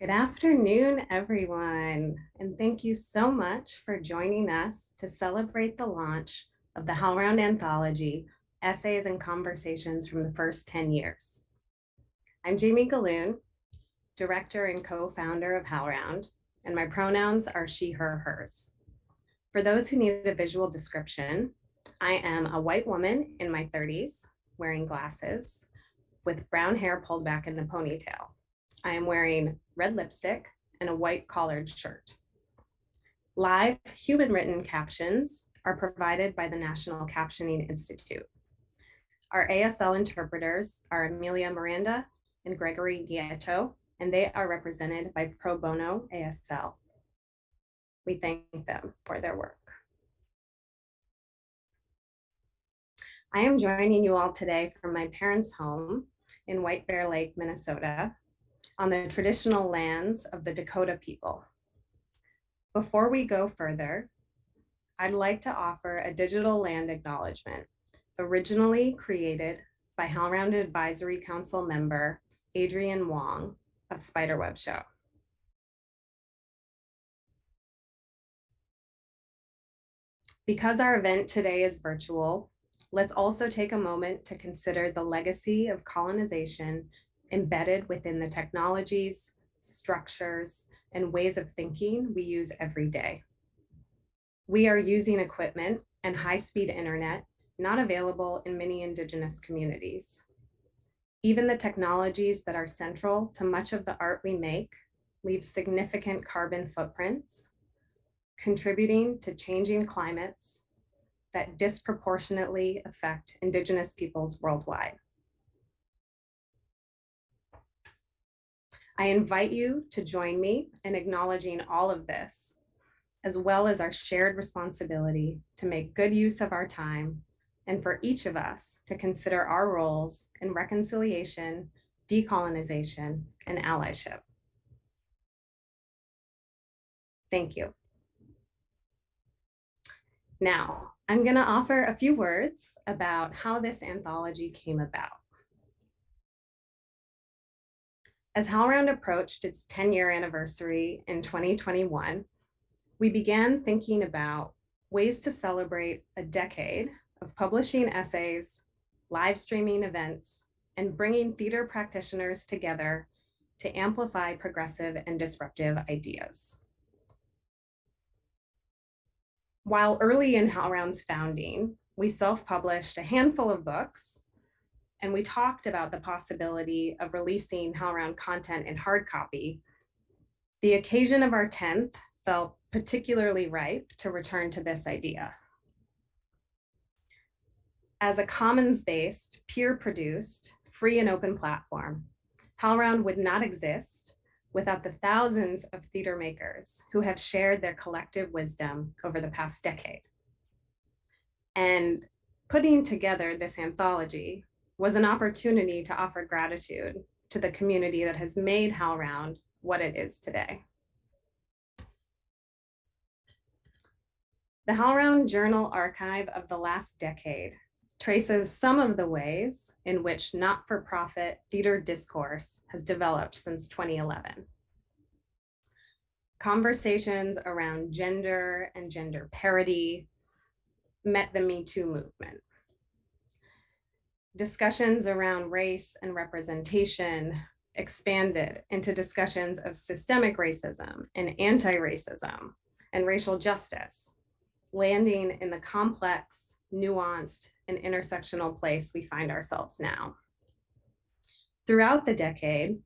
Good afternoon, everyone, and thank you so much for joining us to celebrate the launch of the HowlRound Anthology, Essays and Conversations from the First 10 Years. I'm Jamie Gahlon, Director and co-founder of HowlRound, and my pronouns are she, her, hers. For those who need a visual description, I am a white woman in my 30s, wearing glasses, with brown hair pulled back in a ponytail. I am wearing red lipstick and a white collared shirt. Live human written captions are provided by the National Captioning Institute. Our ASL interpreters are Amelia Miranda and Gregory Gieto, and they are represented by Pro Bono ASL. We thank them for their work. I am joining you all today from my parents' home in White Bear Lake, Minnesota, on the traditional lands of the Dakota people. Before we go further, I'd like to offer a digital land acknowledgement originally created by HowlRound Advisory Council member Adrian Wong of Spiderweb Show. Because our event today is virtual, let's also take a moment to consider the legacy of colonization embedded within the technologies, structures, and ways of thinking we use every day. We are using equipment and high-speed internet not available in many indigenous communities. Even the technologies that are central to much of the art we make leave significant carbon footprints, contributing to changing climates that disproportionately affect indigenous peoples worldwide. I invite you to join me in acknowledging all of this, as well as our shared responsibility to make good use of our time and for each of us to consider our roles in reconciliation, decolonization, and allyship. Thank you. Now, I'm gonna offer a few words about how this anthology came about. As HowlRound approached its 10 year anniversary in 2021, we began thinking about ways to celebrate a decade of publishing essays, live streaming events, and bringing theater practitioners together to amplify progressive and disruptive ideas. While early in HowlRound's founding, we self-published a handful of books and we talked about the possibility of releasing HowlRound content in hard copy, the occasion of our 10th felt particularly ripe to return to this idea. As a commons-based, peer-produced, free and open platform, HowlRound would not exist without the thousands of theater makers who have shared their collective wisdom over the past decade. And putting together this anthology was an opportunity to offer gratitude to the community that has made HowlRound what it is today. The HowlRound Journal Archive of the last decade traces some of the ways in which not-for-profit theater discourse has developed since 2011. Conversations around gender and gender parity met the Me Too movement discussions around race and representation expanded into discussions of systemic racism and anti-racism and racial justice, landing in the complex, nuanced, and intersectional place we find ourselves now. Throughout the decade,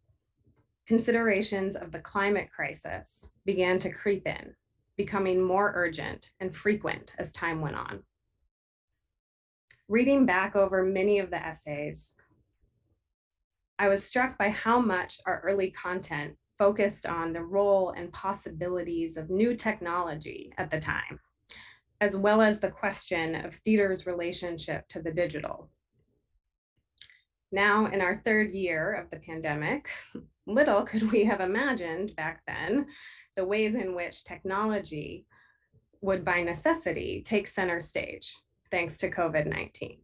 considerations of the climate crisis began to creep in, becoming more urgent and frequent as time went on reading back over many of the essays, I was struck by how much our early content focused on the role and possibilities of new technology at the time, as well as the question of theater's relationship to the digital. Now in our third year of the pandemic, little could we have imagined back then the ways in which technology would by necessity take center stage thanks to COVID-19.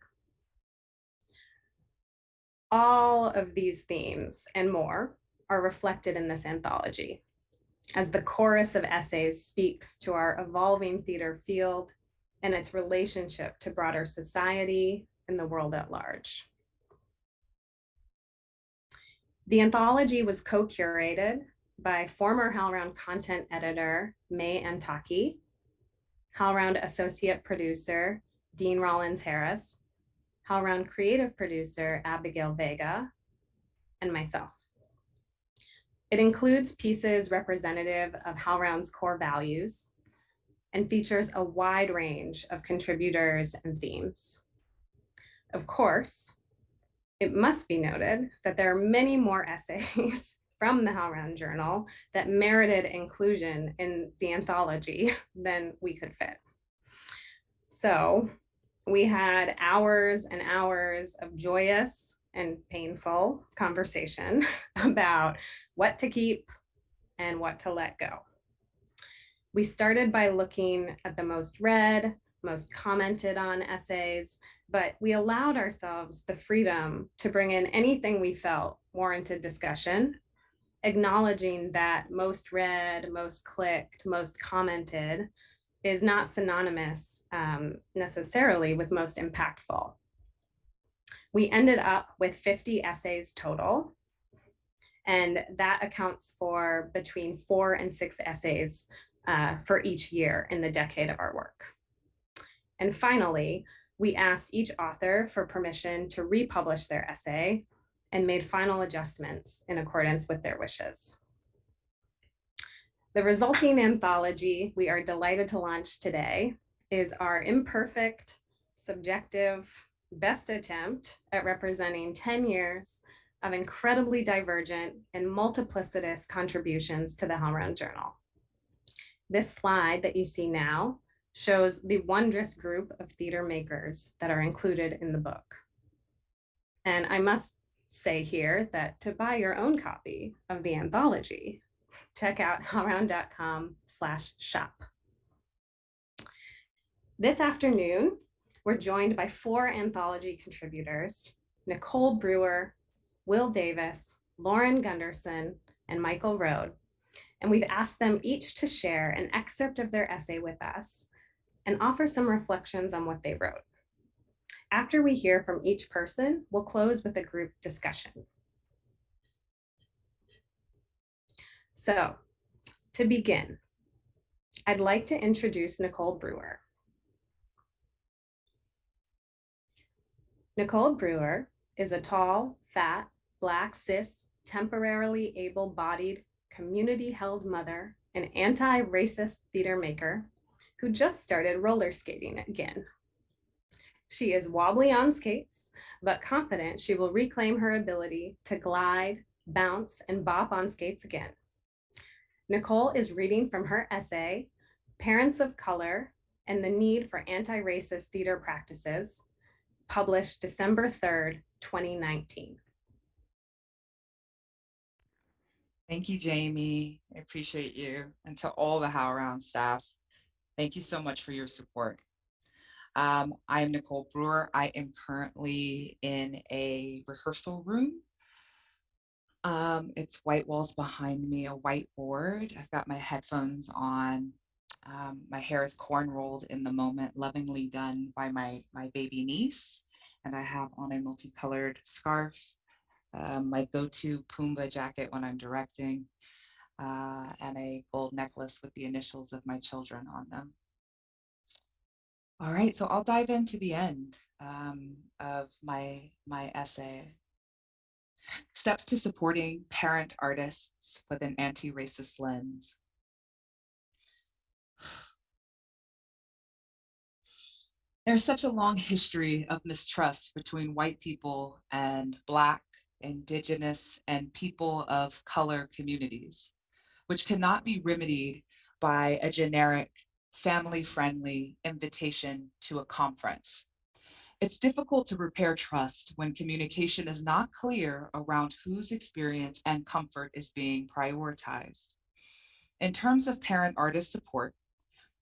All of these themes and more are reflected in this anthology as the chorus of essays speaks to our evolving theater field and its relationship to broader society and the world at large. The anthology was co-curated by former HowlRound content editor, May Antaki, HowlRound associate producer, Deen Rawlins-Harris, HowlRound creative producer, Abigail Vega, and myself. It includes pieces representative of HowlRound's core values and features a wide range of contributors and themes. Of course, it must be noted that there are many more essays from the HowlRound Journal that merited inclusion in the anthology than we could fit. So we had hours and hours of joyous and painful conversation about what to keep and what to let go. We started by looking at the most read, most commented on essays, but we allowed ourselves the freedom to bring in anything we felt warranted discussion, acknowledging that most read, most clicked, most commented is not synonymous um, necessarily with most impactful. We ended up with 50 essays total, and that accounts for between four and six essays uh, for each year in the decade of our work. And finally, we asked each author for permission to republish their essay and made final adjustments in accordance with their wishes. The resulting anthology we are delighted to launch today is our imperfect, subjective, best attempt at representing 10 years of incredibly divergent and multiplicitous contributions to the HowlRound Journal. This slide that you see now shows the wondrous group of theater makers that are included in the book. And I must say here that to buy your own copy of the anthology, check out howlround.com slash shop. This afternoon, we're joined by four anthology contributors, Nicole Brewer, Will Davis, Lauren Gunderson, and Michael Rohd. And we've asked them each to share an excerpt of their essay with us and offer some reflections on what they wrote. After we hear from each person, we'll close with a group discussion. So to begin, I'd like to introduce Nicole Brewer. Nicole Brewer is a tall, fat, black, cis, temporarily able-bodied, community-held mother and anti-racist theater maker who just started roller skating again. She is wobbly on skates, but confident she will reclaim her ability to glide, bounce, and bop on skates again. Nicole is reading from her essay, Parents of Color and the Need for Anti-Racist Theater Practices, published December 3rd, 2019. Thank you, Jamie. I appreciate you. And to all the HowlRound staff, thank you so much for your support. Um, I am Nicole Brewer. I am currently in a rehearsal room. Um, it's white walls behind me, a whiteboard. I've got my headphones on. Um, my hair is corn rolled in the moment, lovingly done by my, my baby niece. And I have on a multicolored scarf, um, my go-to Pumbaa jacket when I'm directing, uh, and a gold necklace with the initials of my children on them. All right, so I'll dive into the end um, of my, my essay. Steps to supporting parent artists with an anti-racist lens. There's such a long history of mistrust between white people and Black, Indigenous, and people of color communities, which cannot be remedied by a generic family-friendly invitation to a conference. It's difficult to repair trust when communication is not clear around whose experience and comfort is being prioritized. In terms of parent artist support,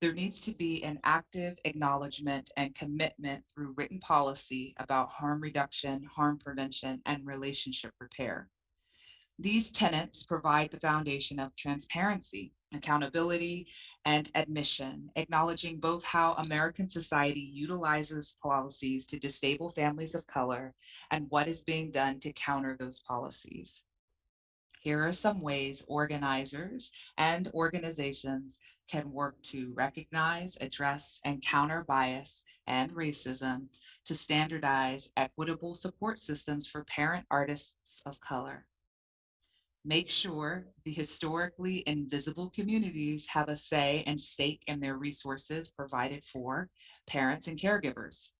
there needs to be an active acknowledgement and commitment through written policy about harm reduction, harm prevention, and relationship repair. These tenets provide the foundation of transparency, accountability, and admission, acknowledging both how American society utilizes policies to disable families of color and what is being done to counter those policies. Here are some ways organizers and organizations can work to recognize, address, and counter bias and racism to standardize equitable support systems for parent artists of color. Make sure the historically invisible communities have a say and stake in their resources provided for parents and caregivers.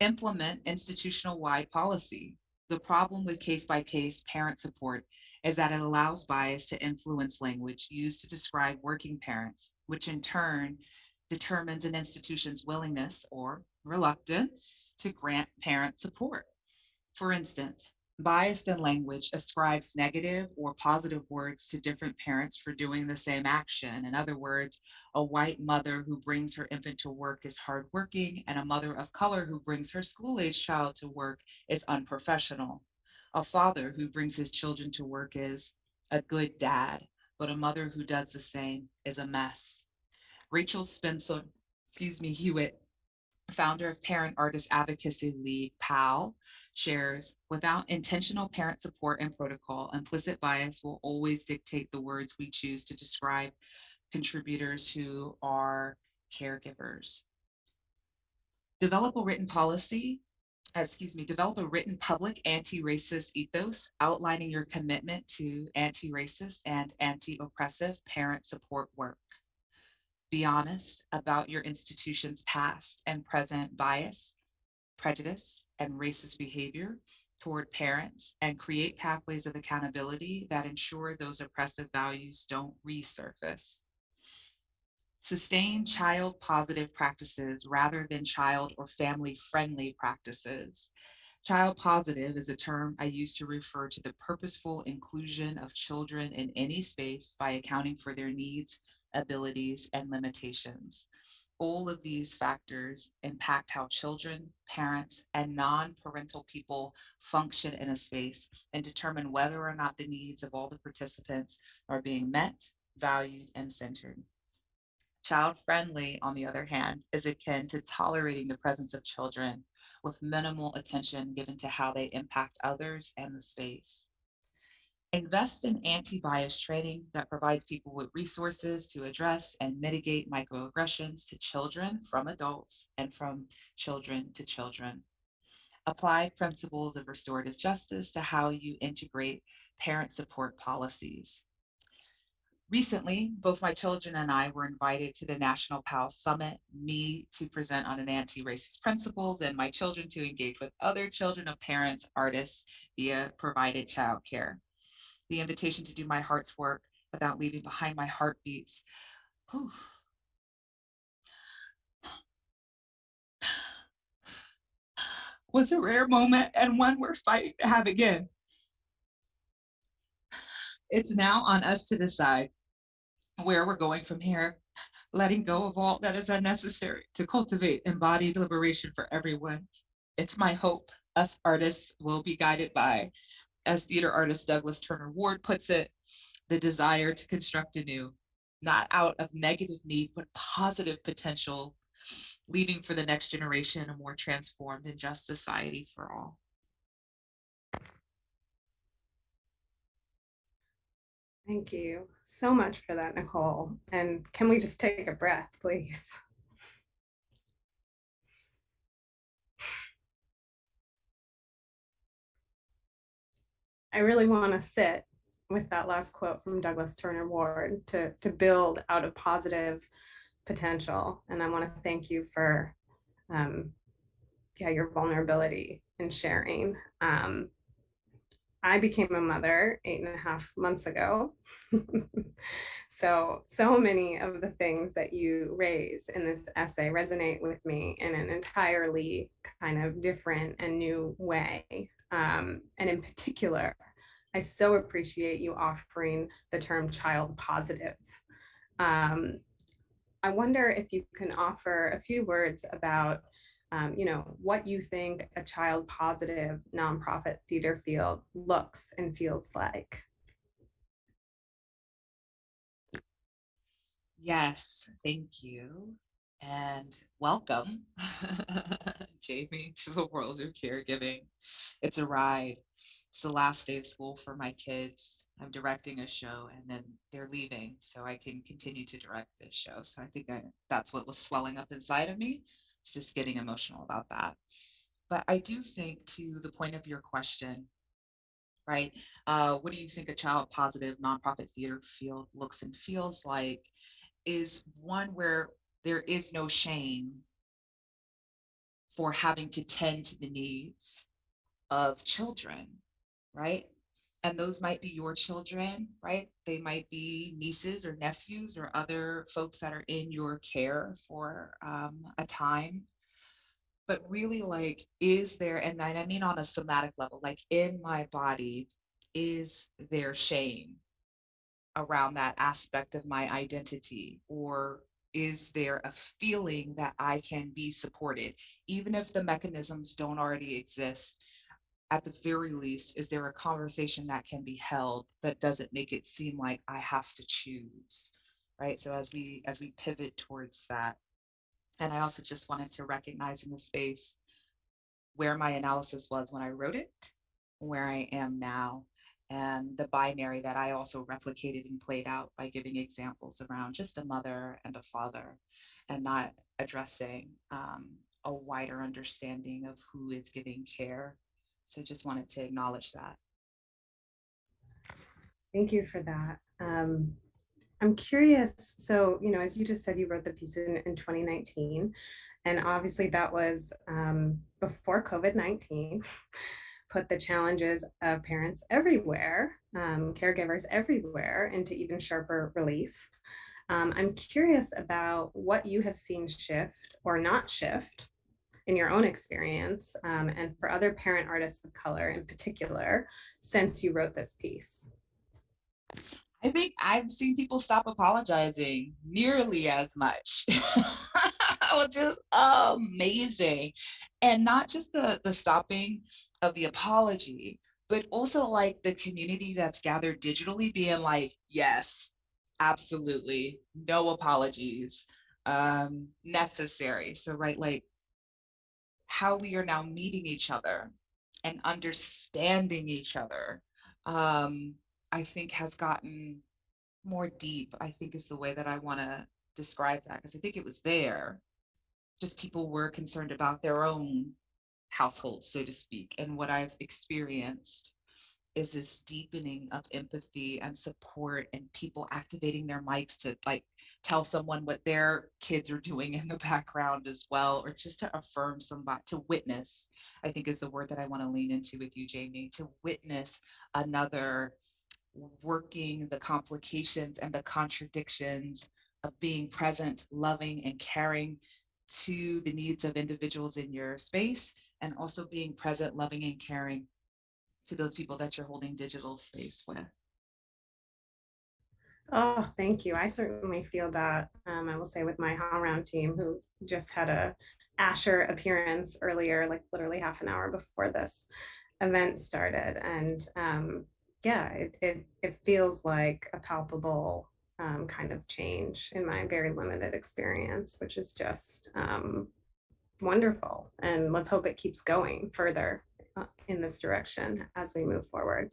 Implement institutional-wide policy. The problem with case-by-case parent support is that it allows bias to influence language used to describe working parents, which in turn determines an institution's willingness or reluctance to grant parent support. For instance, biased in language ascribes negative or positive words to different parents for doing the same action. In other words, a white mother who brings her infant to work is hardworking, and a mother of color who brings her school-age child to work is unprofessional. A father who brings his children to work is a good dad, but a mother who does the same is a mess. Rachel Spencer, excuse me, Hewitt, founder of Parent Artist Advocacy League, PAL, shares, without intentional parent support and protocol, implicit bias will always dictate the words we choose to describe contributors who are caregivers. Develop a written policy excuse me, develop a written public anti-racist ethos outlining your commitment to anti-racist and anti-oppressive parent support work. Be honest about your institution's past and present bias, prejudice, and racist behavior toward parents and create pathways of accountability that ensure those oppressive values don't resurface. Sustain child positive practices rather than child or family friendly practices. Child positive is a term I use to refer to the purposeful inclusion of children in any space by accounting for their needs, abilities, and limitations. All of these factors impact how children, parents, and non-parental people function in a space and determine whether or not the needs of all the participants are being met, valued, and centered. Child friendly, on the other hand, is akin to tolerating the presence of children with minimal attention given to how they impact others and the space. Invest in anti-bias training that provides people with resources to address and mitigate microaggressions to children from adults and from children to children. Apply principles of restorative justice to how you integrate parent support policies. Recently, both my children and I were invited to the National PAL Summit, me to present on an anti-racist principles and my children to engage with other children of parents, artists via provided childcare. The invitation to do my heart's work without leaving behind my heartbeats. Whew. was a rare moment and one we're fighting to have again. It's now on us to decide where we're going from here, letting go of all that is unnecessary to cultivate embodied liberation for everyone. It's my hope us artists will be guided by, as theater artist Douglas Turner Ward puts it, the desire to construct anew, not out of negative need, but positive potential, leaving for the next generation a more transformed and just society for all. Thank you so much for that, Nicole. And can we just take a breath, please? I really want to sit with that last quote from Douglas Turner Ward to, to build out of positive potential. And I want to thank you for um, yeah, your vulnerability and sharing. Um, I became a mother eight and a half months ago. so, so many of the things that you raise in this essay resonate with me in an entirely kind of different and new way. Um, and in particular, I so appreciate you offering the term child positive. Um, I wonder if you can offer a few words about um, you know, what you think a child positive nonprofit theater field looks and feels like. Yes, thank you. And welcome, Jamie, to the world of caregiving. It's a ride. It's the last day of school for my kids. I'm directing a show and then they're leaving so I can continue to direct this show. So I think I, that's what was swelling up inside of me. It's just getting emotional about that. But I do think to the point of your question, right? Uh, what do you think a child positive nonprofit theater field looks and feels like? Is one where there is no shame for having to tend to the needs of children, right? And those might be your children, right? They might be nieces or nephews or other folks that are in your care for um, a time. But really, like, is there, and I mean on a somatic level, like in my body, is there shame around that aspect of my identity? Or is there a feeling that I can be supported? Even if the mechanisms don't already exist, at the very least, is there a conversation that can be held that doesn't make it seem like I have to choose? Right. So as we as we pivot towards that, and I also just wanted to recognize in the space where my analysis was when I wrote it, where I am now, and the binary that I also replicated and played out by giving examples around just a mother and a father and not addressing um, a wider understanding of who is giving care. So just wanted to acknowledge that. Thank you for that. Um, I'm curious. So, you know, as you just said, you wrote the piece in, in 2019, and obviously that was um, before COVID 19. put the challenges of parents everywhere, um, caregivers everywhere, into even sharper relief. Um, I'm curious about what you have seen shift or not shift in your own experience um, and for other parent artists of color in particular since you wrote this piece. I think I've seen people stop apologizing nearly as much, which is amazing. And not just the, the stopping of the apology, but also like the community that's gathered digitally being like, yes, absolutely, no apologies um, necessary. So, right, like how we are now meeting each other and understanding each other. Um, I think has gotten more deep, I think is the way that I want to describe that. Because I think it was there. Just people were concerned about their own household, so to speak. And what I've experienced is this deepening of empathy and support and people activating their mics to like tell someone what their kids are doing in the background as well or just to affirm somebody to witness i think is the word that i want to lean into with you jamie to witness another working the complications and the contradictions of being present, loving, and caring to the needs of individuals in your space, and also being present, loving, and caring to those people that you're holding digital space with. Oh, thank you. I certainly feel that. Um, I will say with my HowlRound team, who just had a Asher appearance earlier, like literally half an hour before this event started, and um, yeah, it, it, it feels like a palpable um, kind of change in my very limited experience, which is just um, wonderful. And let's hope it keeps going further uh, in this direction as we move forward.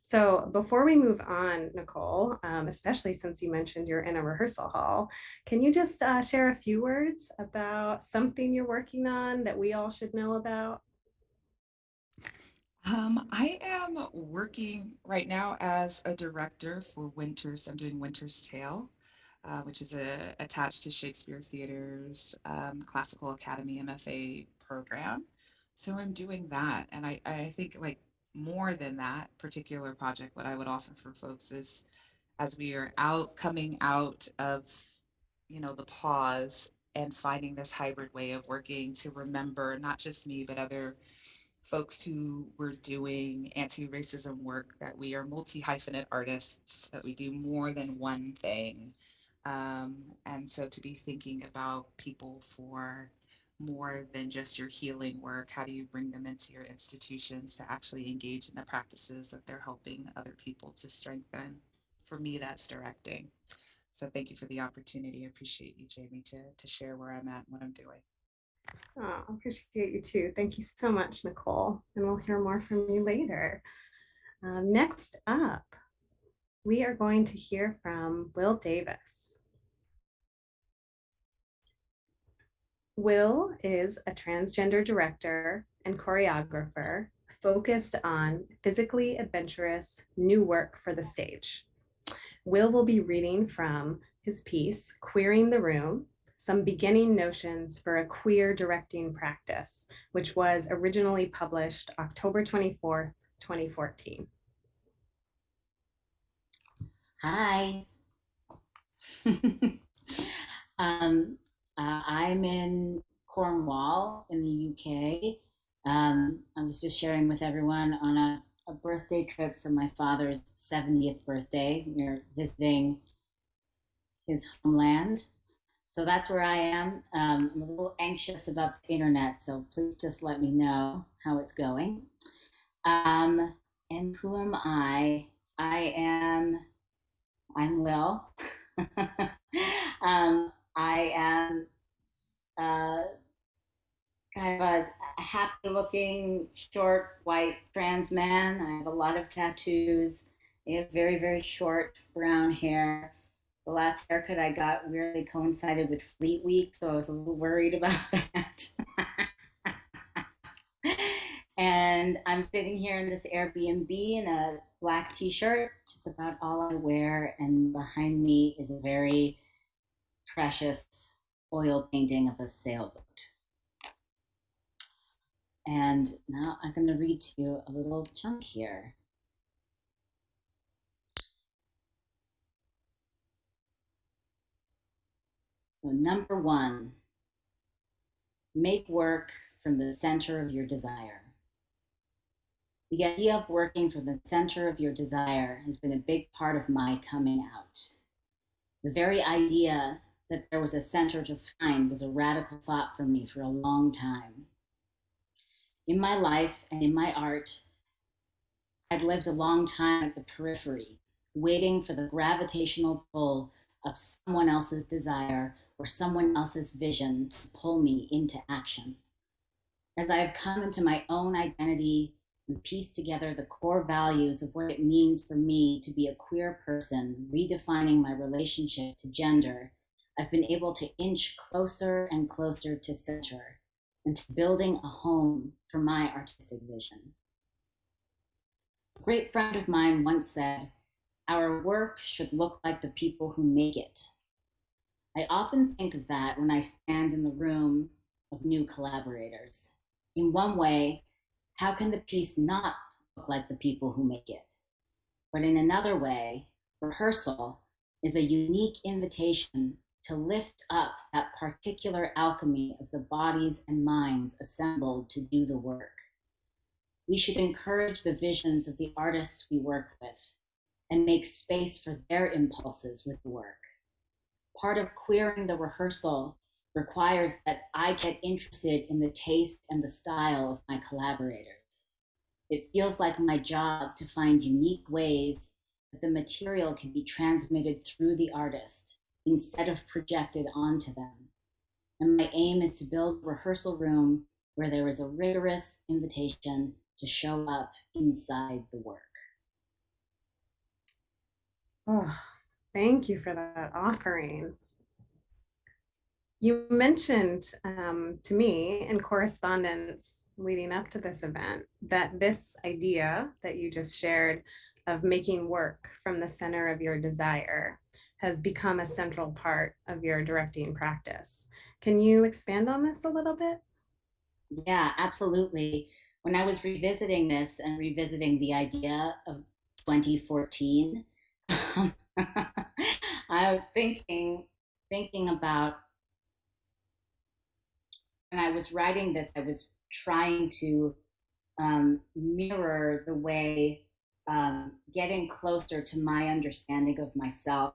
So before we move on, Nicole, um, especially since you mentioned you're in a rehearsal hall, can you just uh, share a few words about something you're working on that we all should know about? Um, I am working right now as a director for Winters. I'm doing Winter's Tale, uh, which is a, attached to Shakespeare Theater's um, Classical Academy MFA program. So I'm doing that. And I, I think like more than that particular project, what I would offer for folks is as we are out coming out of, you know, the pause and finding this hybrid way of working to remember not just me, but other folks who were doing anti-racism work that we are multi-hyphenate artists, that we do more than one thing. Um, and so to be thinking about people for more than just your healing work? How do you bring them into your institutions to actually engage in the practices that they're helping other people to strengthen? For me, that's directing. So thank you for the opportunity. I appreciate you, Jamie, to, to share where I'm at and what I'm doing. Oh, I appreciate you too. Thank you so much, Nicole. And we'll hear more from you later. Um, next up, we are going to hear from Will Davis. Will is a transgender director and choreographer focused on physically adventurous new work for the stage. Will will be reading from his piece, Queering the Room, some beginning notions for a queer directing practice, which was originally published October 24th, 2014. Hi. um, uh, I'm in Cornwall in the UK. Um, I was just sharing with everyone on a, a birthday trip for my father's 70th birthday. We're visiting his homeland. So that's where I am. Um, I'm a little anxious about the internet, so please just let me know how it's going. Um, and who am I? I am I'm Will. um, I am uh, kind of a, happy looking, short, white trans man. I have a lot of tattoos. I have very, very short brown hair. The last haircut I got weirdly coincided with Fleet Week, so I was a little worried about that. and I'm sitting here in this Airbnb in a black t-shirt, just about all I wear, and behind me is a very precious oil painting of a sailboat. And now I'm going to read to you a little chunk here. So number one, make work from the center of your desire. The idea of working from the center of your desire has been a big part of my coming out. The very idea that there was a center to find was a radical thought for me for a long time. In my life and in my art, I'd lived a long time at the periphery, waiting for the gravitational pull of someone else's desire or someone else's vision to pull me into action. As I have come into my own identity and pieced together the core values of what it means for me to be a queer person, redefining my relationship to gender, I've been able to inch closer and closer to center and to building a home for my artistic vision. A great friend of mine once said, Our work should look like the people who make it. I often think of that when I stand in the room of new collaborators. In one way, how can the piece not look like the people who make it? But in another way, rehearsal is a unique invitation to lift up that particular alchemy of the bodies and minds assembled to do the work. We should encourage the visions of the artists we work with and make space for their impulses with the work. Part of queering the rehearsal requires that I get interested in the taste and the style of my collaborators. It feels like my job to find unique ways that the material can be transmitted through the artist instead of projected onto them. And my aim is to build a rehearsal room where there is a rigorous invitation to show up inside the work. Oh, thank you for that offering. You mentioned um, to me in correspondence leading up to this event that this idea that you just shared of making work from the center of your desire has become a central part of your directing practice. Can you expand on this a little bit? Yeah, absolutely. When I was revisiting this and revisiting the idea of 2014, I was thinking thinking about when I was writing this, I was trying to um, mirror the way um, getting closer to my understanding of myself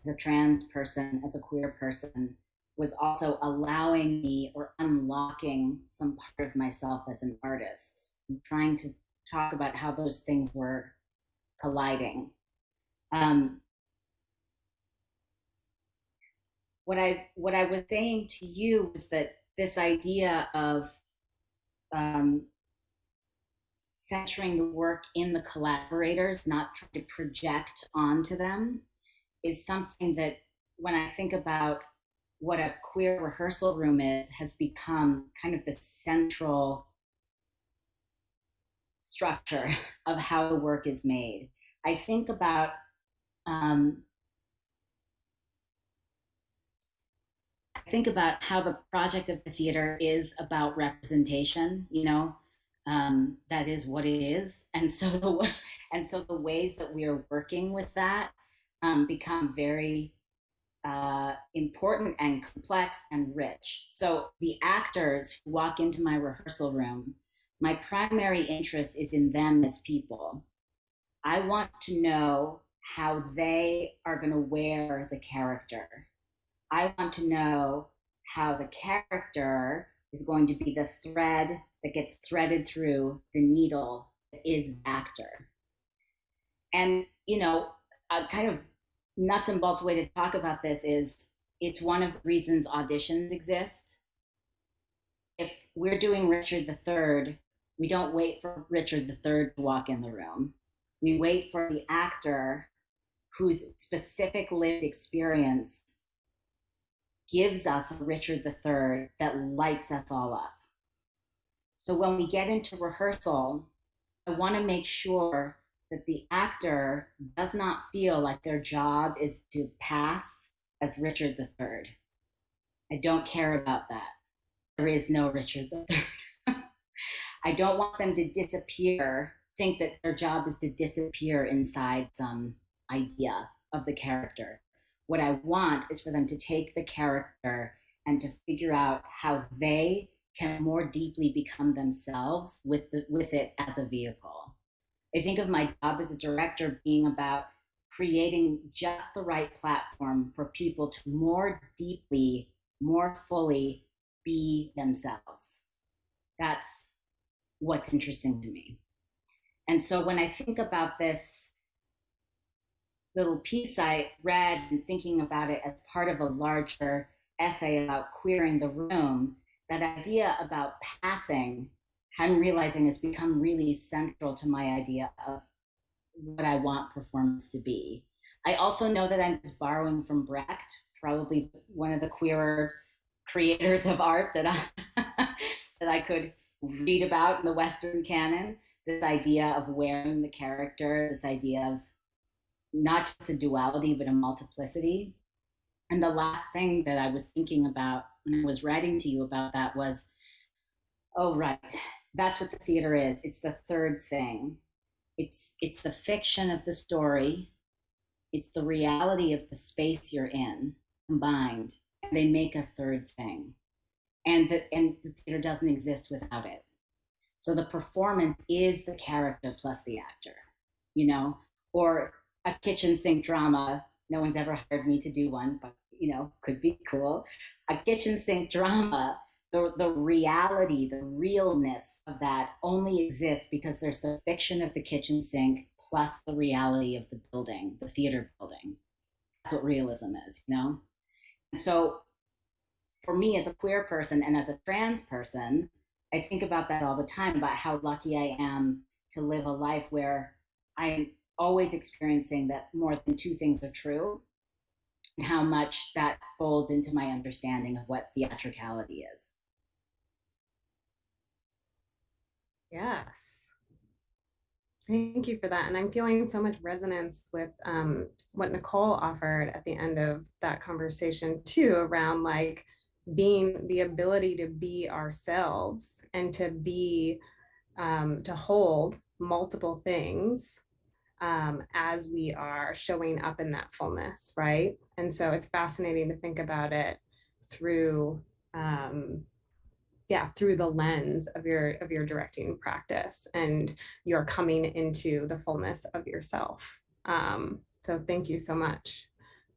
as a trans person, as a queer person, was also allowing me or unlocking some part of myself as an artist. I'm trying to talk about how those things were colliding. Um, what I what I was saying to you was that this idea of um, centering the work in the collaborators, not trying to project onto them, is something that when I think about what a queer rehearsal room is, has become kind of the central structure of how the work is made. I think about um, I think about how the project of the theater is about representation. You know, um, that is what it is, and so the and so the ways that we are working with that um, become very uh, important and complex and rich. So the actors who walk into my rehearsal room, my primary interest is in them as people. I want to know how they are going to wear the character. I want to know how the character is going to be the thread that gets threaded through the needle that is the actor. And, you know, a kind of nuts and bolts way to talk about this is it's one of the reasons auditions exist. If we're doing Richard III, we don't wait for Richard III to walk in the room. We wait for the actor whose specific lived experience gives us a Richard III that lights us all up. So when we get into rehearsal, I want to make sure that the actor does not feel like their job is to pass as Richard III. I don't care about that. There is no Richard III. I don't want them to disappear, think that their job is to disappear inside some idea of the character. What I want is for them to take the character and to figure out how they can more deeply become themselves with the, with it as a vehicle. I think of my job as a director being about creating just the right platform for people to more deeply, more fully be themselves. That's what's interesting to me. And so when I think about this little piece I read and thinking about it as part of a larger essay about queering the room, that idea about passing I'm realizing has become really central to my idea of what I want performance to be. I also know that I'm just borrowing from Brecht, probably one of the queerer creators of art that I, that I could read about in the Western canon. This idea of wearing the character, this idea of not just a duality, but a multiplicity. And the last thing that I was thinking about when I was writing to you about that was, oh, right, that's what the theater is. It's the third thing. It's it's the fiction of the story. It's the reality of the space you're in combined. And they make a third thing. And the and the theater doesn't exist without it. So the performance is the character plus the actor, you know, or a kitchen sink drama. No one's ever hired me to do one, but you know, could be cool. A kitchen sink drama the, the reality, the realness of that only exists because there's the fiction of the kitchen sink plus the reality of the building, the theater building. That's what realism is, you know? And so for me as a queer person and as a trans person, I think about that all the time about how lucky I am to live a life where I'm always experiencing that more than two things are true and how much that folds into my understanding of what theatricality is. Yes. Thank you for that. And I'm feeling so much resonance with um, what Nicole offered at the end of that conversation too, around like being the ability to be ourselves and to be, um, to hold multiple things um, as we are showing up in that fullness, right? And so it's fascinating to think about it through um, yeah through the lens of your of your directing practice and you're coming into the fullness of yourself um, so thank you so much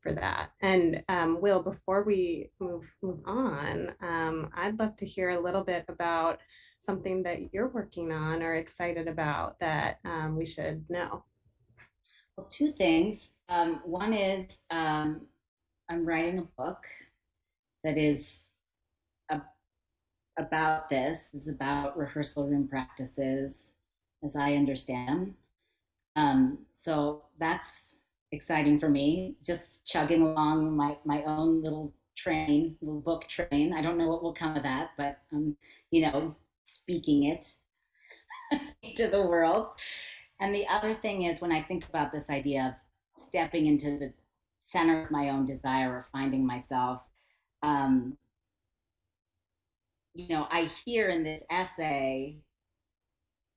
for that. And um, Will, before we move move on, um, I'd love to hear a little bit about something that you're working on or excited about that um, we should know. Well, two things. Um, one is um, I'm writing a book that is a, about this, is about rehearsal room practices, as I understand. Um, so that's exciting for me. Just chugging along my my own little train, little book train. I don't know what will come of that, but um, you know, speaking it to the world. And the other thing is when I think about this idea of stepping into the center of my own desire or finding myself, um, you know, I hear in this essay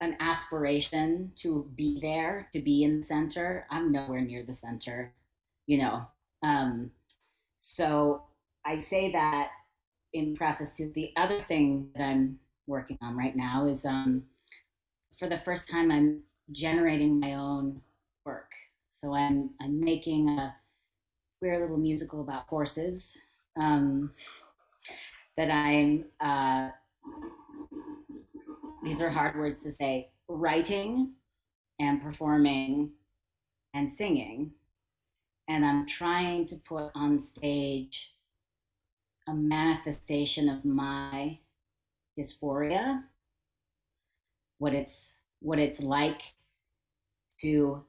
an aspiration to be there, to be in the center. I'm nowhere near the center, you know. Um, so I say that in preface to the other thing that I'm working on right now is um, for the first time I'm generating my own work. So I'm I'm making a queer little musical about horses um, that I'm. Uh, these are hard words to say. Writing and performing and singing, and I'm trying to put on stage a manifestation of my dysphoria, what it's what it's like to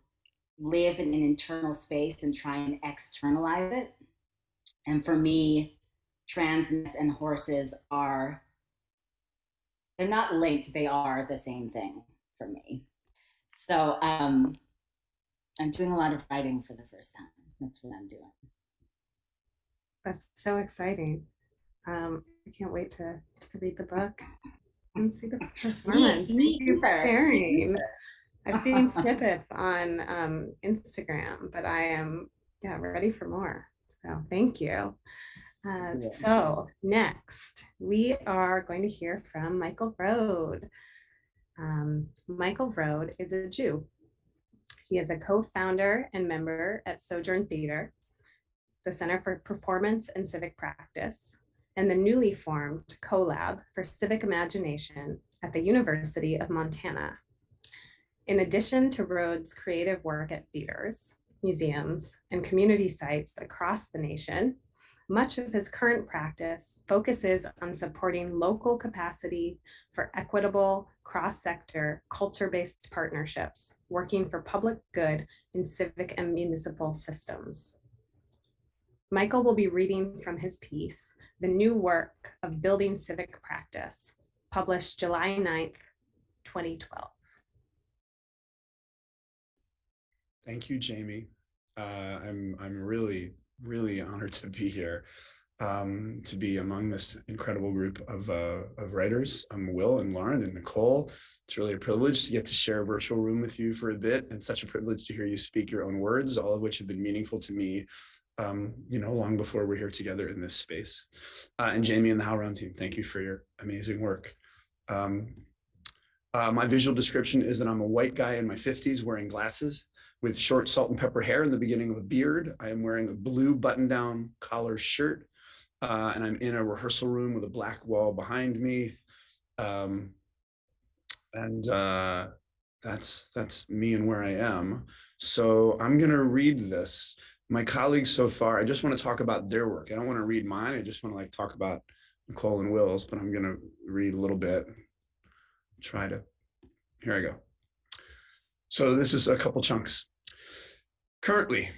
live in an internal space and try and externalize it. And for me, transness and horses are they're not linked, they are the same thing for me. So um I'm doing a lot of writing for the first time. That's what I'm doing. That's so exciting. Um, I can't wait to, to read the book and see the performance. me Thank you for sharing. I've seen snippets on um, Instagram, but I am yeah ready for more. So thank you. Uh, Yeah. so next, we are going to hear from Michael Rohd. Um, Michael Rohd is a Jew. He is a co-founder and member at Sojourn Theater, the Center for Performance and Civic Practice, and the newly formed CoLab for Civic Imagination at the University of Montana. In addition to Rohd's creative work at theaters, museums, and community sites across the nation, much of his current practice focuses on supporting local capacity for equitable, cross-sector, culture-based partnerships, working for public good in civic and municipal systems. Michael will be reading from his piece, The New Work of Building Civic Practice, published July 9th, 2012. Thank you, Jamie. Uh, I'm I'm really really honored to be here, um, to be among this incredible group of uh, of writers. I'm Will and Lauren and Nicole. It's really a privilege to get to share a virtual room with you for a bit, and such a privilege to hear you speak your own words, all of which have been meaningful to me. Um, you know, long before we're here together in this space. Uh, and Jamie and the HowlRound team, thank you for your amazing work. Um, uh, my visual description is that I'm a white guy in my 50s wearing glasses with short salt and pepper hair in the beginning of a beard. I am wearing a blue button down collar shirt uh, and I'm in a rehearsal room with a black wall behind me. Um, and uh, that's that's me and where I am. So I'm gonna read this. My colleagues so far, I just want to talk about their work. I don't want to read mine. I just want to like talk about Nicole and Will's, but I'm gonna read a little bit. Try to, here I go. So this is a couple chunks. Currently,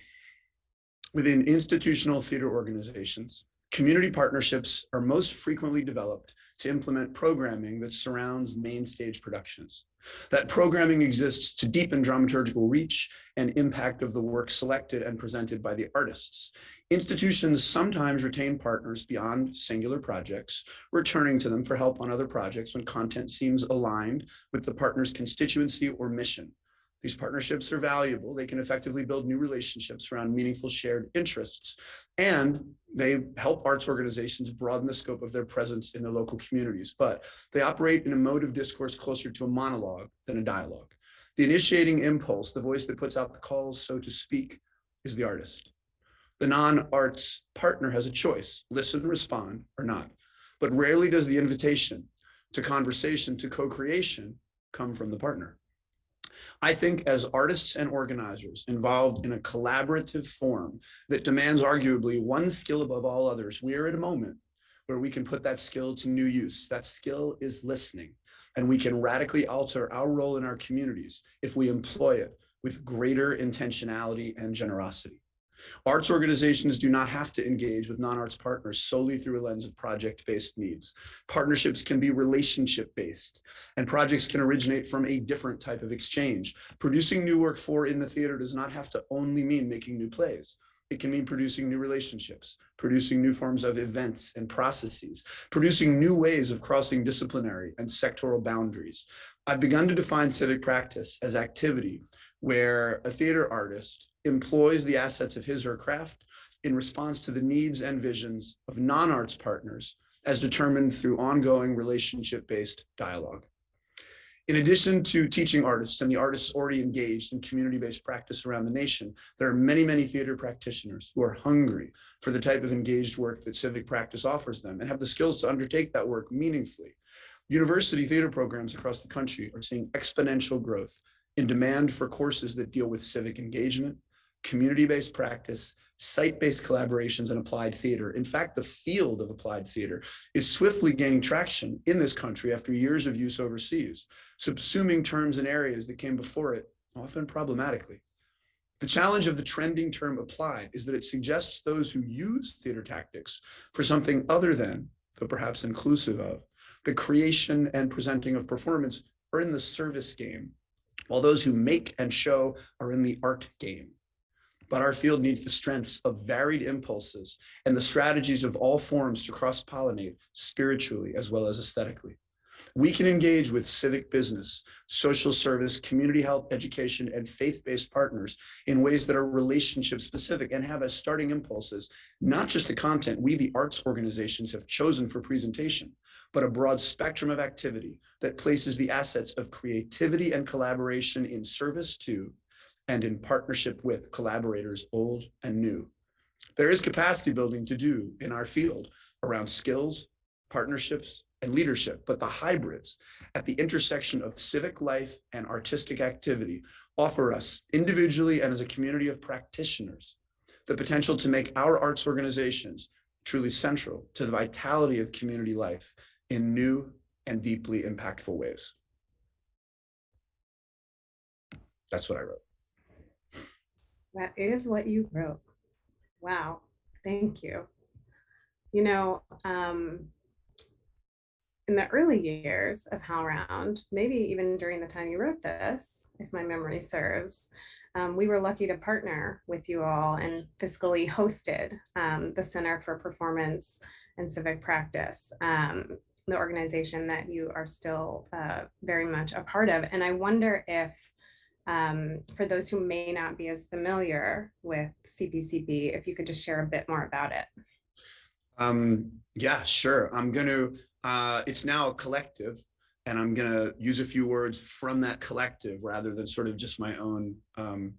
within institutional theater organizations, community partnerships are most frequently developed to implement programming that surrounds main stage productions. That programming exists to deepen dramaturgical reach and impact of the work selected and presented by the artists. Institutions sometimes retain partners beyond singular projects, returning to them for help on other projects when content seems aligned with the partner's constituency or mission. These partnerships are valuable. They can effectively build new relationships around meaningful shared interests, and they help arts organizations broaden the scope of their presence in their local communities. But they operate in a mode of discourse closer to a monologue than a dialogue. The initiating impulse, the voice that puts out the calls, so to speak, is the artist. The non-arts partner has a choice, listen, respond, or not. But rarely does the invitation to conversation, to co-creation come from the partner. I think as artists and organizers involved in a collaborative form that demands arguably one skill above all others, we are at a moment where we can put that skill to new use. That skill is listening, and we can radically alter our role in our communities if we employ it with greater intentionality and generosity. Arts organizations do not have to engage with non-arts partners solely through a lens of project-based needs. Partnerships can be relationship-based, and projects can originate from a different type of exchange. Producing new work for in the theater does not have to only mean making new plays. It can mean producing new relationships, producing new forms of events and processes, producing new ways of crossing disciplinary and sectoral boundaries. I've begun to define civic practice as activity where a theater artist employs the assets of his or her craft in response to the needs and visions of non-arts partners as determined through ongoing relationship-based dialogue. In addition to teaching artists and the artists already engaged in community-based practice around the nation, there are many, many theater practitioners who are hungry for the type of engaged work that civic practice offers them and have the skills to undertake that work meaningfully. University theater programs across the country are seeing exponential growth in demand for courses that deal with civic engagement, community-based practice, site-based collaborations, and applied theater. In fact, the field of applied theater is swiftly gaining traction in this country after years of use overseas, subsuming terms and areas that came before it, often problematically. The challenge of the trending term applied is that it suggests those who use theater tactics for something other than, though perhaps inclusive of, the creation and presenting of performance are in the service game, while those who make and show are in the art game but our field needs the strengths of varied impulses and the strategies of all forms to cross-pollinate spiritually as well as aesthetically. We can engage with civic business, social service, community health, education, and faith-based partners in ways that are relationship specific and have as starting impulses, not just the content we, the arts organizations, have chosen for presentation, but a broad spectrum of activity that places the assets of creativity and collaboration in service to and in partnership with collaborators old and new. There is capacity building to do in our field around skills, partnerships, and leadership, but the hybrids at the intersection of civic life and artistic activity offer us individually and as a community of practitioners the potential to make our arts organizations truly central to the vitality of community life in new and deeply impactful ways. That's what I wrote. That is what you wrote. Wow. Thank you. You know, um, in the early years of HowlRound, maybe even during the time you wrote this, if my memory serves, um, we were lucky to partner with you all and fiscally hosted um, the Center for Performance and Civic Practice, um, the organization that you are still uh, very much a part of. And I wonder if um, for those who may not be as familiar with CPCP, if you could just share a bit more about it. Um, yeah, sure. I'm going to, uh, it's now a collective and I'm going to use a few words from that collective rather than sort of just my own, um,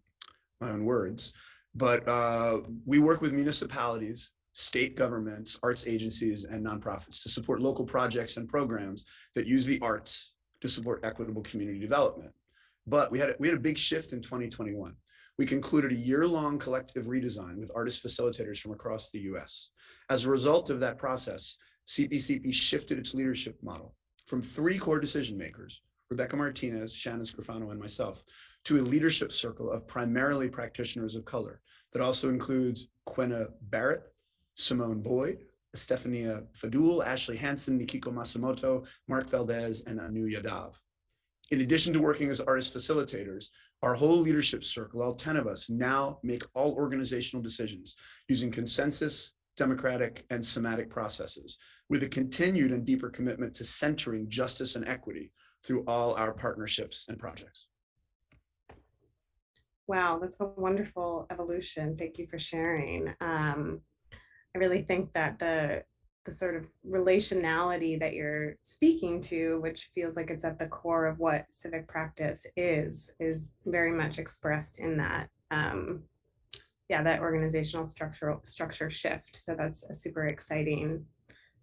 my own words. But uh, we work with municipalities, state governments, arts agencies, and nonprofits to support local projects and programs that use the arts to support equitable community development. But we had, we had a big shift in 2021. We concluded a year-long collective redesign with artist facilitators from across the US. As a result of that process, CPCP shifted its leadership model from three core decision makers, Rebecca Martinez, Shannon Scrofano, and myself, to a leadership circle of primarily practitioners of color that also includes Quenna Barrett, Simone Boyd, Estefania Fadul, Ashley Hanson, Nikiko Masumoto, Mark Valdez, and Anu Yadav. In addition to working as artist facilitators, our whole leadership circle, all 10 of us, now make all organizational decisions using consensus, democratic, and somatic processes with a continued and deeper commitment to centering justice and equity through all our partnerships and projects. Wow, that's a wonderful evolution. Thank you for sharing. Um, I really think that the the sort of relationality that you're speaking to, which feels like it's at the core of what civic practice is, is very much expressed in that um, yeah, that organizational structural structure shift. So that's a super exciting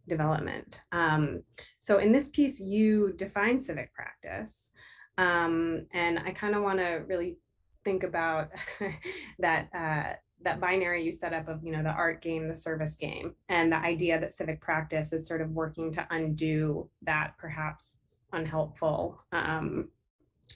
development. Um, so in this piece, you define civic practice. Um, and I kind of want to really think about that uh, that binary you set up of you know the art game the service game and the idea that civic practice is sort of working to undo that perhaps unhelpful um,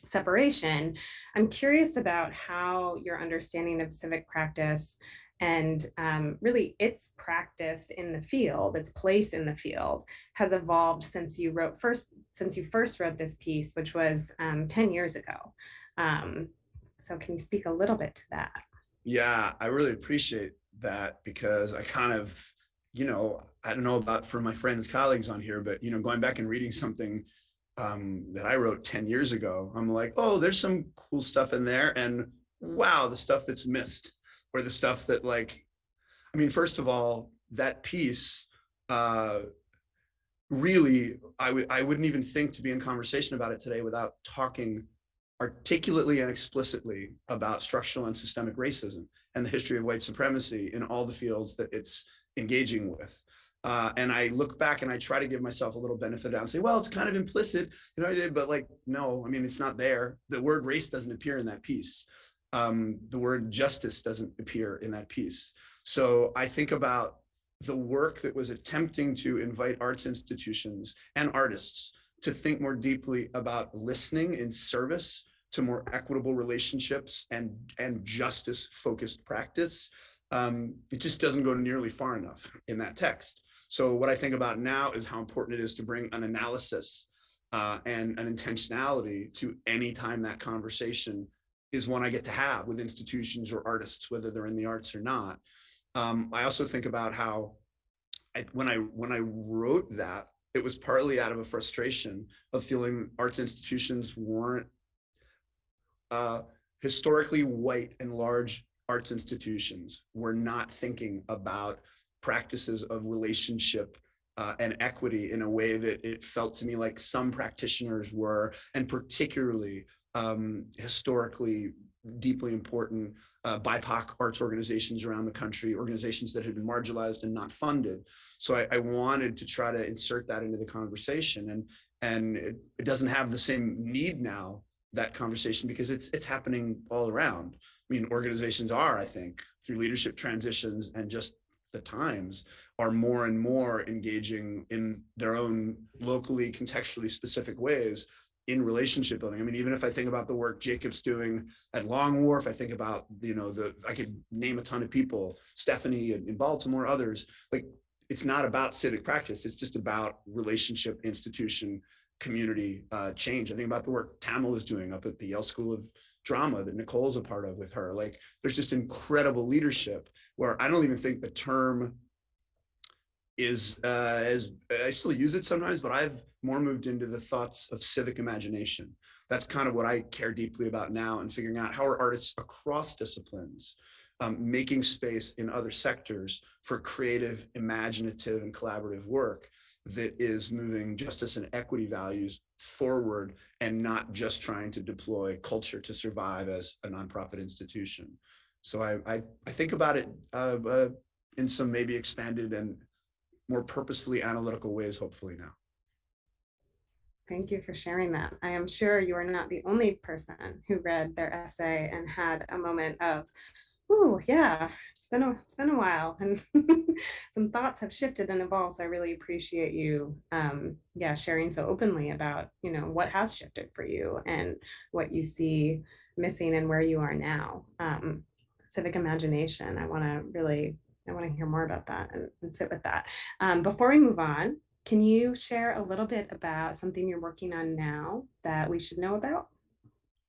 separation. I'm curious about how your understanding of civic practice and um, really its practice in the field its place in the field has evolved since you wrote first since you first wrote this piece which was um, 10 years ago. Um, so can you speak a little bit to that Yeah, I really appreciate that because I kind of, you know, I don't know about for my friends, colleagues on here, but you know, going back and reading something um, that I wrote 10 years ago, I'm like, oh, there's some cool stuff in there. And wow, the stuff that's missed or the stuff that like, I mean, first of all, that piece, uh, really, I I wouldn't even think to be in conversation about it today without talking articulately and explicitly about structural and systemic racism and the history of white supremacy in all the fields that it's engaging with. Uh, and I look back and I try to give myself a little benefit and say, well, it's kind of implicit, you know, I did, but like, no, I mean, it's not there. The word race doesn't appear in that piece. Um, the word justice doesn't appear in that piece. So I think about the work that was attempting to invite arts institutions and artists to think more deeply about listening in service to more equitable relationships and, and justice focused practice. Um, it just doesn't go nearly far enough in that text. So what I think about now is how important it is to bring an analysis uh, and an intentionality to any time that conversation is one I get to have with institutions or artists, whether they're in the arts or not. Um, I also think about how I, when I when I wrote that, it was partly out of a frustration of feeling arts institutions weren't uh, historically white and large arts institutions were not thinking about practices of relationship uh, and equity in a way that it felt to me like some practitioners were, and particularly um, historically deeply important uh, BIPOC arts organizations around the country, organizations that had been marginalized and not funded. So I, I wanted to try to insert that into the conversation and and it, it, doesn't have the same need now, that conversation, because it's it's happening all around. I mean, organizations are, I think, through leadership transitions and just the times are more and more engaging in their own locally contextually specific ways in relationship building. I mean, even if I think about the work Jacob's doing at Long Wharf, I think about, you know, the, I could name a ton of people, Stephanie in Baltimore, others, like it's not about civic practice. It's just about relationship, institution, community uh, change. I think about the work Tamil is doing up at the Yale School of Drama that Nicole's a part of with her. Like there's just incredible leadership where I don't even think the term is uh, as I still use it sometimes, but I've more moved into the thoughts of civic imagination. That's kind of what I care deeply about now and figuring out how are artists across disciplines um, making space in other sectors for creative, imaginative, and collaborative work that is moving justice and equity values forward and not just trying to deploy culture to survive as a nonprofit institution. So I, I, I think about it uh, uh, in some maybe expanded and more purposefully analytical ways, hopefully now. Thank you for sharing that. I am sure you are not the only person who read their essay and had a moment of, oh yeah, it's been a it's been a while, and some thoughts have shifted and evolved. So I really appreciate you, um, yeah, sharing so openly about you know what has shifted for you and what you see missing and where you are now. Um, civic imagination. I want to really I want to hear more about that and, and sit with that. Um, before we move on, can you share a little bit about something you're working on now that we should know about?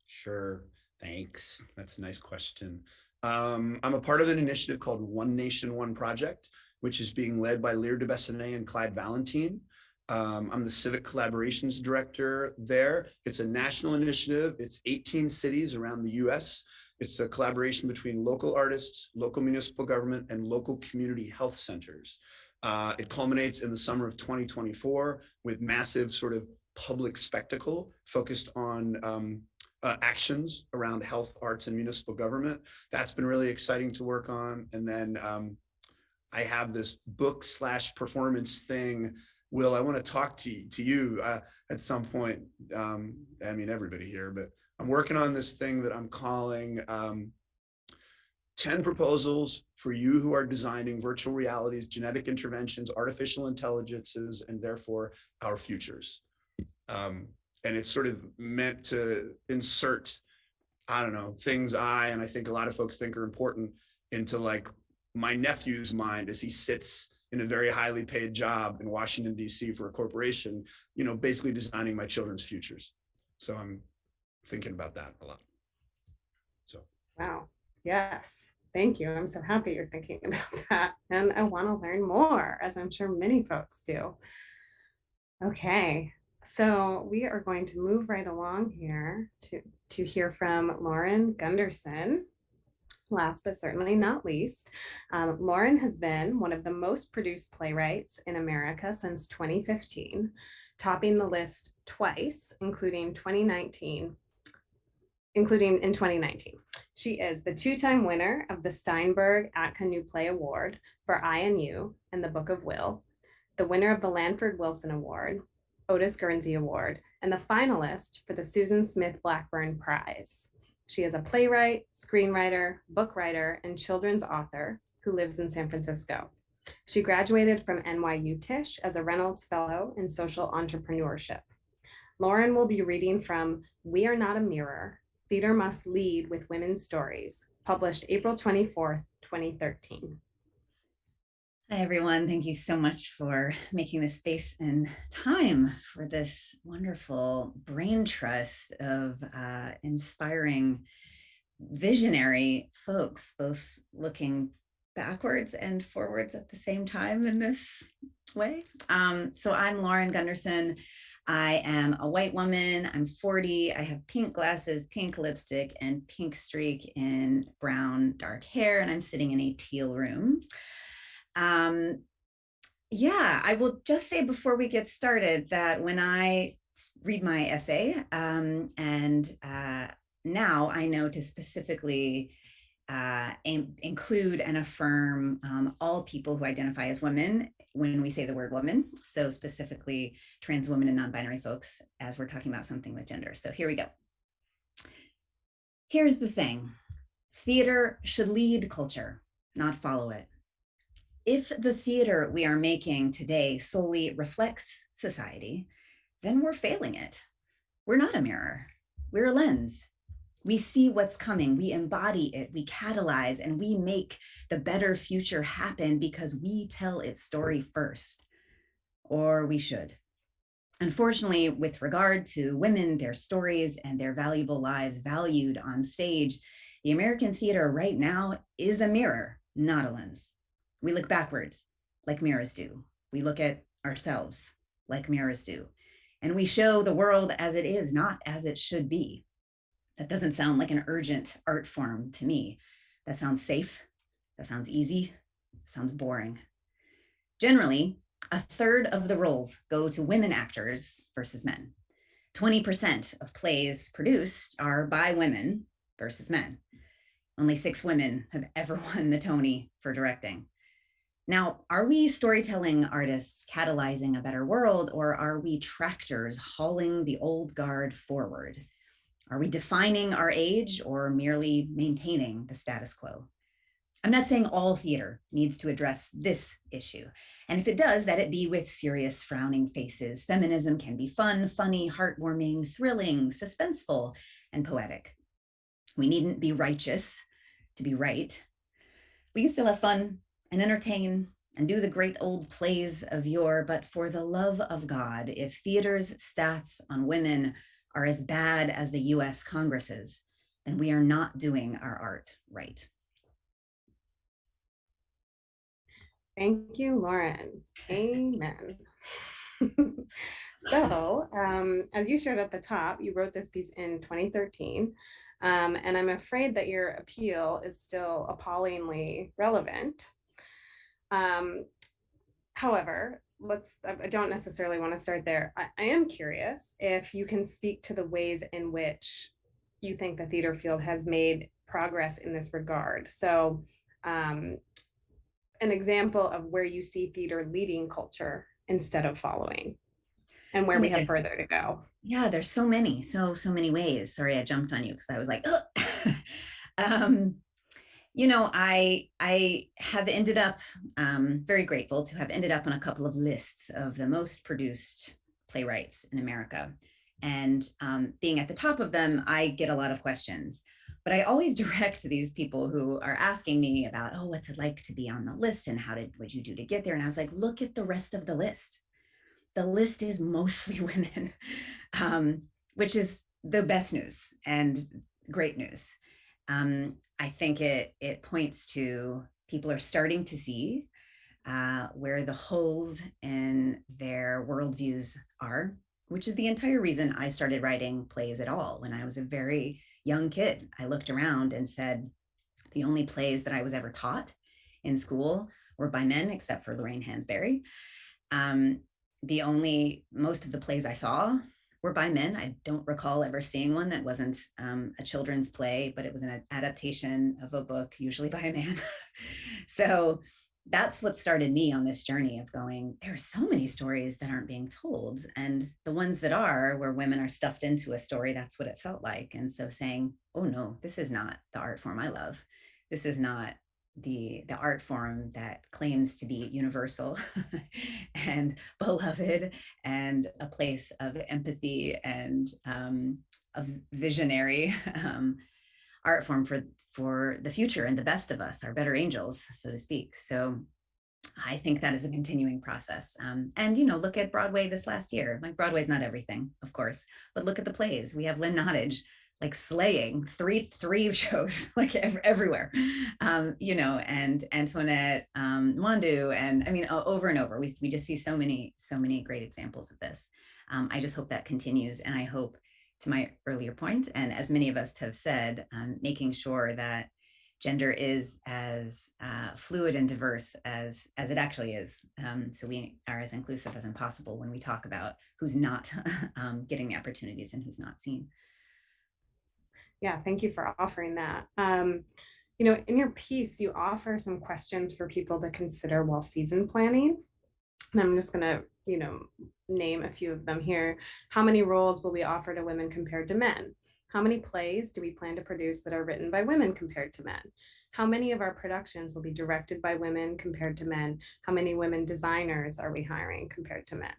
Sure. Thanks. That's a nice question. Um, I'm a part of an initiative called One Nation, One Project, which is being led by Lear de and Clyde Valentine. Um, I'm the Civic Collaborations Director there. It's a national initiative. It's 18 cities around the US it's a collaboration between local artists, local municipal government, and local community health centers. Uh, it culminates in the summer of 2024 with massive sort of public spectacle focused on um, uh, actions around health, arts, and municipal government. That's been really exciting to work on. And then um, I have this book slash performance thing. Will, I want to talk to, to you uh, at some point. Um, I mean, everybody here, but I'm working on this thing that I'm calling um, 10 proposals for you who are designing virtual realities, genetic interventions, artificial intelligences, and therefore our futures. Um, and it's sort of meant to insert, I don't know, things I, and I think a lot of folks think are important into like my nephew's mind as he sits in a very highly paid job in Washington, DC for a corporation, you know, basically designing my children's futures. So I'm thinking about that a lot. So. Wow. Yes. Thank you. I'm so happy you're thinking about that. And I want to learn more, as I'm sure many folks do. Okay. So we are going to move right along here to, to hear from Lauren Gunderson. Last but certainly not least, um, Lauren has been one of the most produced playwrights in America since 2015, topping the list twice, including 2019 including in 2019. She is the two-time winner of the Steinberg ATCA New Play Award for I and You and the Book of Will, the winner of the Lanford Wilson Award, Otis Guernsey Award, and the finalist for the Susan Smith Blackburn Prize. She is a playwright, screenwriter, book writer, and children's author who lives in San Francisco. She graduated from NYU Tisch as a Reynolds Fellow in Social Entrepreneurship. Lauren will be reading from We Are Not a Mirror, Theater Must Lead with Women's Stories, published April 24th, 2013. Hi, everyone. Thank you so much for making the space and time for this wonderful brain trust of uh, inspiring visionary folks, both looking backwards and forwards at the same time in this way. Um, so I'm Lauren Gunderson. I am a white woman. I'm 40. I have pink glasses, pink lipstick, and pink streak in brown dark hair, and I'm sitting in a teal room. Um, yeah, I will just say before we get started that when I read my essay, um, and uh, now I know to specifically uh, include and affirm um, all people who identify as women when we say the word woman. So specifically trans women and non-binary folks as we're talking about something with gender. So here we go. Here's the thing. Theater should lead culture, not follow it. If the theater we are making today solely reflects society, then we're failing it. We're not a mirror, we're a lens. We see what's coming, we embody it, we catalyze, and we make the better future happen because we tell its story first, or we should. Unfortunately, with regard to women, their stories, and their valuable lives valued on stage, the American theater right now is a mirror, not a lens. We look backwards like mirrors do. We look at ourselves like mirrors do. And we show the world as it is, not as it should be. That doesn't sound like an urgent art form to me. That sounds safe. That sounds easy. Sounds boring. Generally, a third of the roles go to women actors versus men. 20% of plays produced are by women versus men. Only six women have ever won the Tony for directing. Now, are we storytelling artists catalyzing a better world or are we tractors hauling the old guard forward? Are we defining our age or merely maintaining the status quo? I'm not saying all theater needs to address this issue. And if it does, that it be with serious frowning faces. Feminism can be fun, funny, heartwarming, thrilling, suspenseful, and poetic. We needn't be righteous to be right. We can still have fun and entertain and do the great old plays of yore, but for the love of God, if theater's stats on women are as bad as the US Congress's, then we are not doing our art right. Thank you, Lauren. Amen. so, um, as you shared at the top, you wrote this piece in 2013, um, and I'm afraid that your appeal is still appallingly relevant. Um, however, let's, I don't necessarily want to start there. I, I am curious if you can speak to the ways in which you think the theater field has made progress in this regard. So um, an example of where you see theater leading culture instead of following and where we have further to go. Yeah, there's so many, so so many ways. Sorry, I jumped on you because I was like, "Ugh." um, you know, I I have ended up um, very grateful to have ended up on a couple of lists of the most produced playwrights in America, and um, being at the top of them, I get a lot of questions. But I always direct these people who are asking me about, oh, what's it like to be on the list, and how did what you do to get there? And I was like, look at the rest of the list the list is mostly women, um, which is the best news and great news. Um, I think it it points to people are starting to see uh, where the holes in their worldviews are, which is the entire reason I started writing plays at all. When I was a very young kid, I looked around and said, the only plays that I was ever taught in school were by men, except for Lorraine Hansberry. Um, the only most of the plays I saw were by men. I don't recall ever seeing one that wasn't um, a children's play, but it was an adaptation of a book, usually by a man. so that's what started me on this journey of going, there are so many stories that aren't being told. And the ones that are, where women are stuffed into a story, that's what it felt like. And so saying, oh no, this is not the art form I love. This is not the the art form that claims to be universal and beloved and a place of empathy and um, of visionary um, art form for for the future and the best of us our better angels so to speak. So i think that is a continuing process. Um, and you know look at broadway this last year. Like broadway's not everything of course but look at the plays. We have lynn nottage like slaying three three shows like ev- everywhere. Um you know and antoinette um Nwandu and i mean over and over. We, we just see so many so many great examples of this. Um, i just hope that continues and i hope to my earlier point and as many of us have said um, making sure that gender is as uh, fluid and diverse as as it actually is um, so we are as inclusive as possible when we talk about who's not um, getting the opportunities and who's not seen Yeah, thank you for offering that. Um, you know, in your piece, you offer some questions for people to consider while season planning. And I'm just gonna, you know, name a few of them here. How many roles will we offer to women compared to men? How many plays do we plan to produce that are written by women compared to men? How many of our productions will be directed by women compared to men? How many women designers are we hiring compared to men?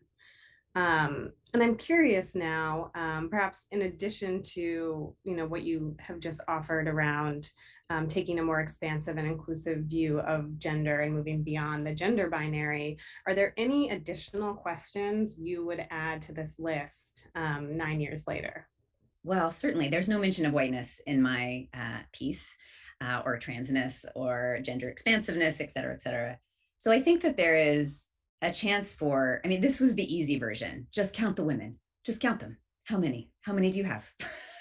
Um, and I'm curious now, um, perhaps in addition to you know what you have just offered around um, taking a more expansive and inclusive view of gender and moving beyond the gender binary, are there any additional questions you would add to this list um, nine years later? Well, certainly, there's no mention of whiteness in my uh, piece, uh, or transness, or gender expansiveness, et cetera, et cetera. So I think that there is a chance for, I mean, this was the easy version. Just count the women, just count them. How many? How many do you have?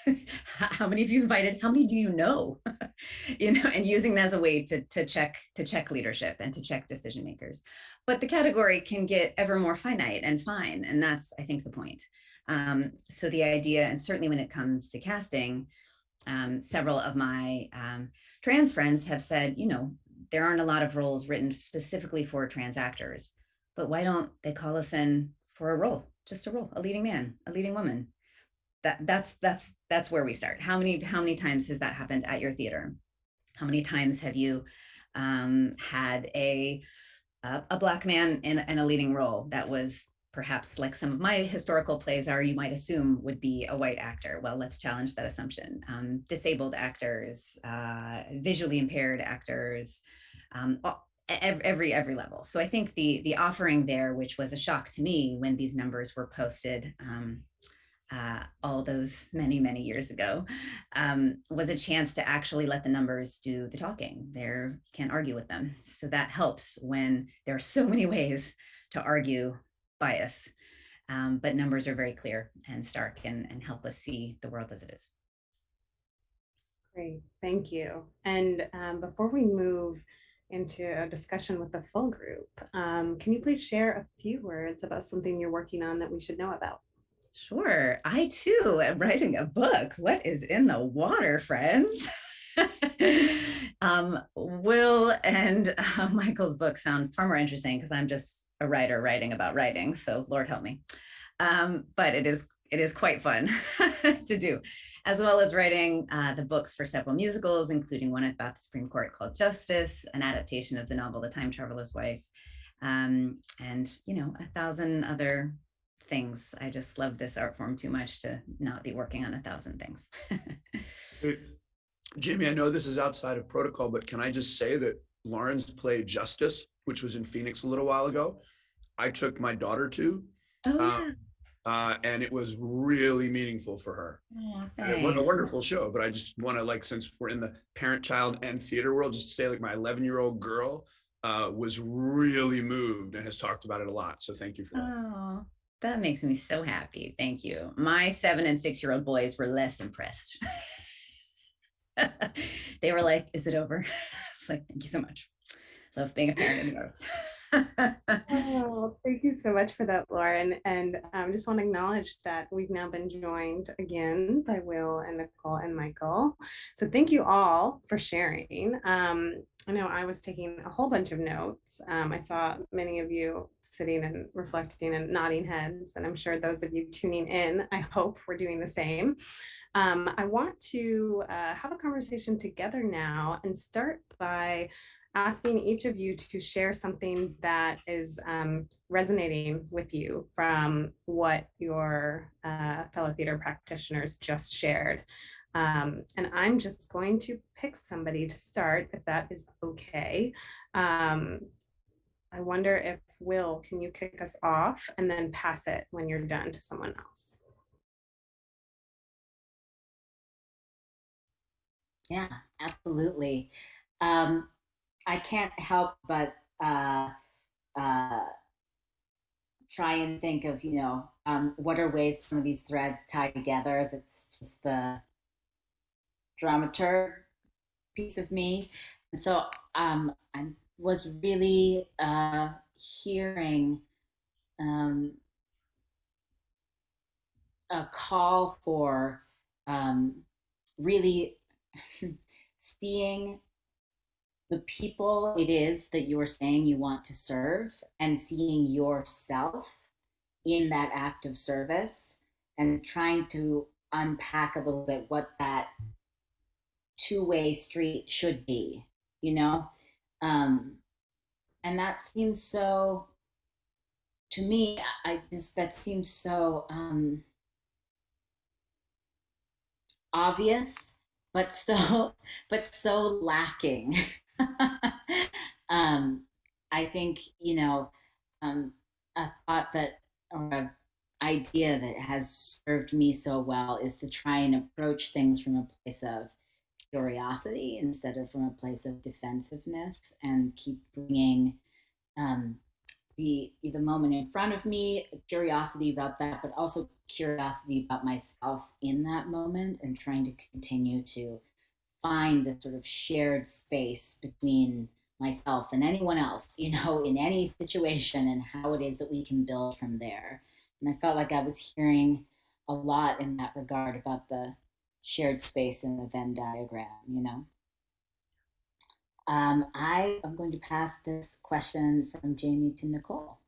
How many have you invited? How many do you know? you know, and using that as a way to, to check to check leadership and to check decision makers. But the category can get ever more finite and fine, and that's I think the point. Um, so the idea, and certainly when it comes to casting, um, several of my um, trans friends have said, you know, there aren't a lot of roles written specifically for trans actors but why don't they call us in for a role just a role a leading man a leading woman? That that's that's that's where we start. How many how many times has that happened at your theater? How many times have you um, had a a, black man in, in a leading role that was perhaps like some of my historical plays are you might assume would be a white actor? Well let's challenge that assumption. Um, disabled actors uh, visually impaired actors um, every every level. So i think the the offering there which was a shock to me when these numbers were posted um, uh, all those many many years ago um, was a chance to actually let the numbers do the talking. There can't argue with them. So that helps when there are so many ways to argue bias. Um, but numbers are very clear and stark and, and help us see the world as it is. Great. Thank you. And um, before we move into a discussion with the full group. Um, can you please share a few words about something you're working on that we should know about? Sure. I too am writing a book. What is in the water, friends? um, Will and uh, Michael's book sound far more interesting because I'm just a writer writing about writing. So Lord help me. Um, but it is it is quite fun to do, as well as writing uh, the books for several musicals, including one about the Supreme Court called Justice, an adaptation of the novel The Time Traveler's Wife, um, and you know a thousand other things. I just love this art form too much to not be working on a thousand things. Jamie, I know this is outside of protocol, but can I just say that Lauren's play Justice, which was in Phoenix a little while ago, I took my daughter to, oh, Uh, yeah. Uh, and it was really meaningful for her. It was a wonderful show, but I just want to like, since we're in the parent, child and theater world, just to say like my 11 year old girl uh, was really moved and has talked about it a lot. So thank you for that. Oh, that makes me so happy. Thank you. My seven and six year old boys were less impressed. they were like, Is it over? It's like, Thank you so much. Love being a parent in the arts. Oh, thank you so much for that, Lauren. And I um, just want to acknowledge that we've now been joined again by Will and Nicole and Michael. So thank you all for sharing. Um, I know I was taking a whole bunch of notes. Um, I saw many of you sitting and reflecting and nodding heads, and I'm sure those of you tuning in, I hope we're doing the same. Um, I want to uh, have a conversation together now and start by asking each of you to share something that is um, resonating with you from what your uh, fellow theater practitioners just shared. Um, and I'm just going to pick somebody to start, if that is okay. Um, I wonder if Will, can you kick us off and then pass it when you're done to someone else? Yeah, absolutely. Um, I can't help but uh, uh, try and think of, you know, um, what are ways some of these threads tie together. That's just the dramaturg piece of me. And so um, I was really uh, hearing um, a call for um, really seeing the people it is that you're saying you want to serve and seeing yourself in that act of service and trying to unpack a little bit what that two-way street should be you know? Um and that seems so to me i just that seems so um obvious but so but so lacking um i think you know um a thought that or an idea that has served me so well is to try and approach things from a place of curiosity instead of from a place of defensiveness and keep bringing um, the the moment in front of me curiosity about that but also curiosity about myself in that moment and trying to continue to find the sort of shared space between myself and anyone else you know in any situation and how it is that we can build from there and I felt like I was hearing a lot in that regard about the shared space in the Venn diagram, you know. Um, I am going to pass this question from Jamie to Nicole.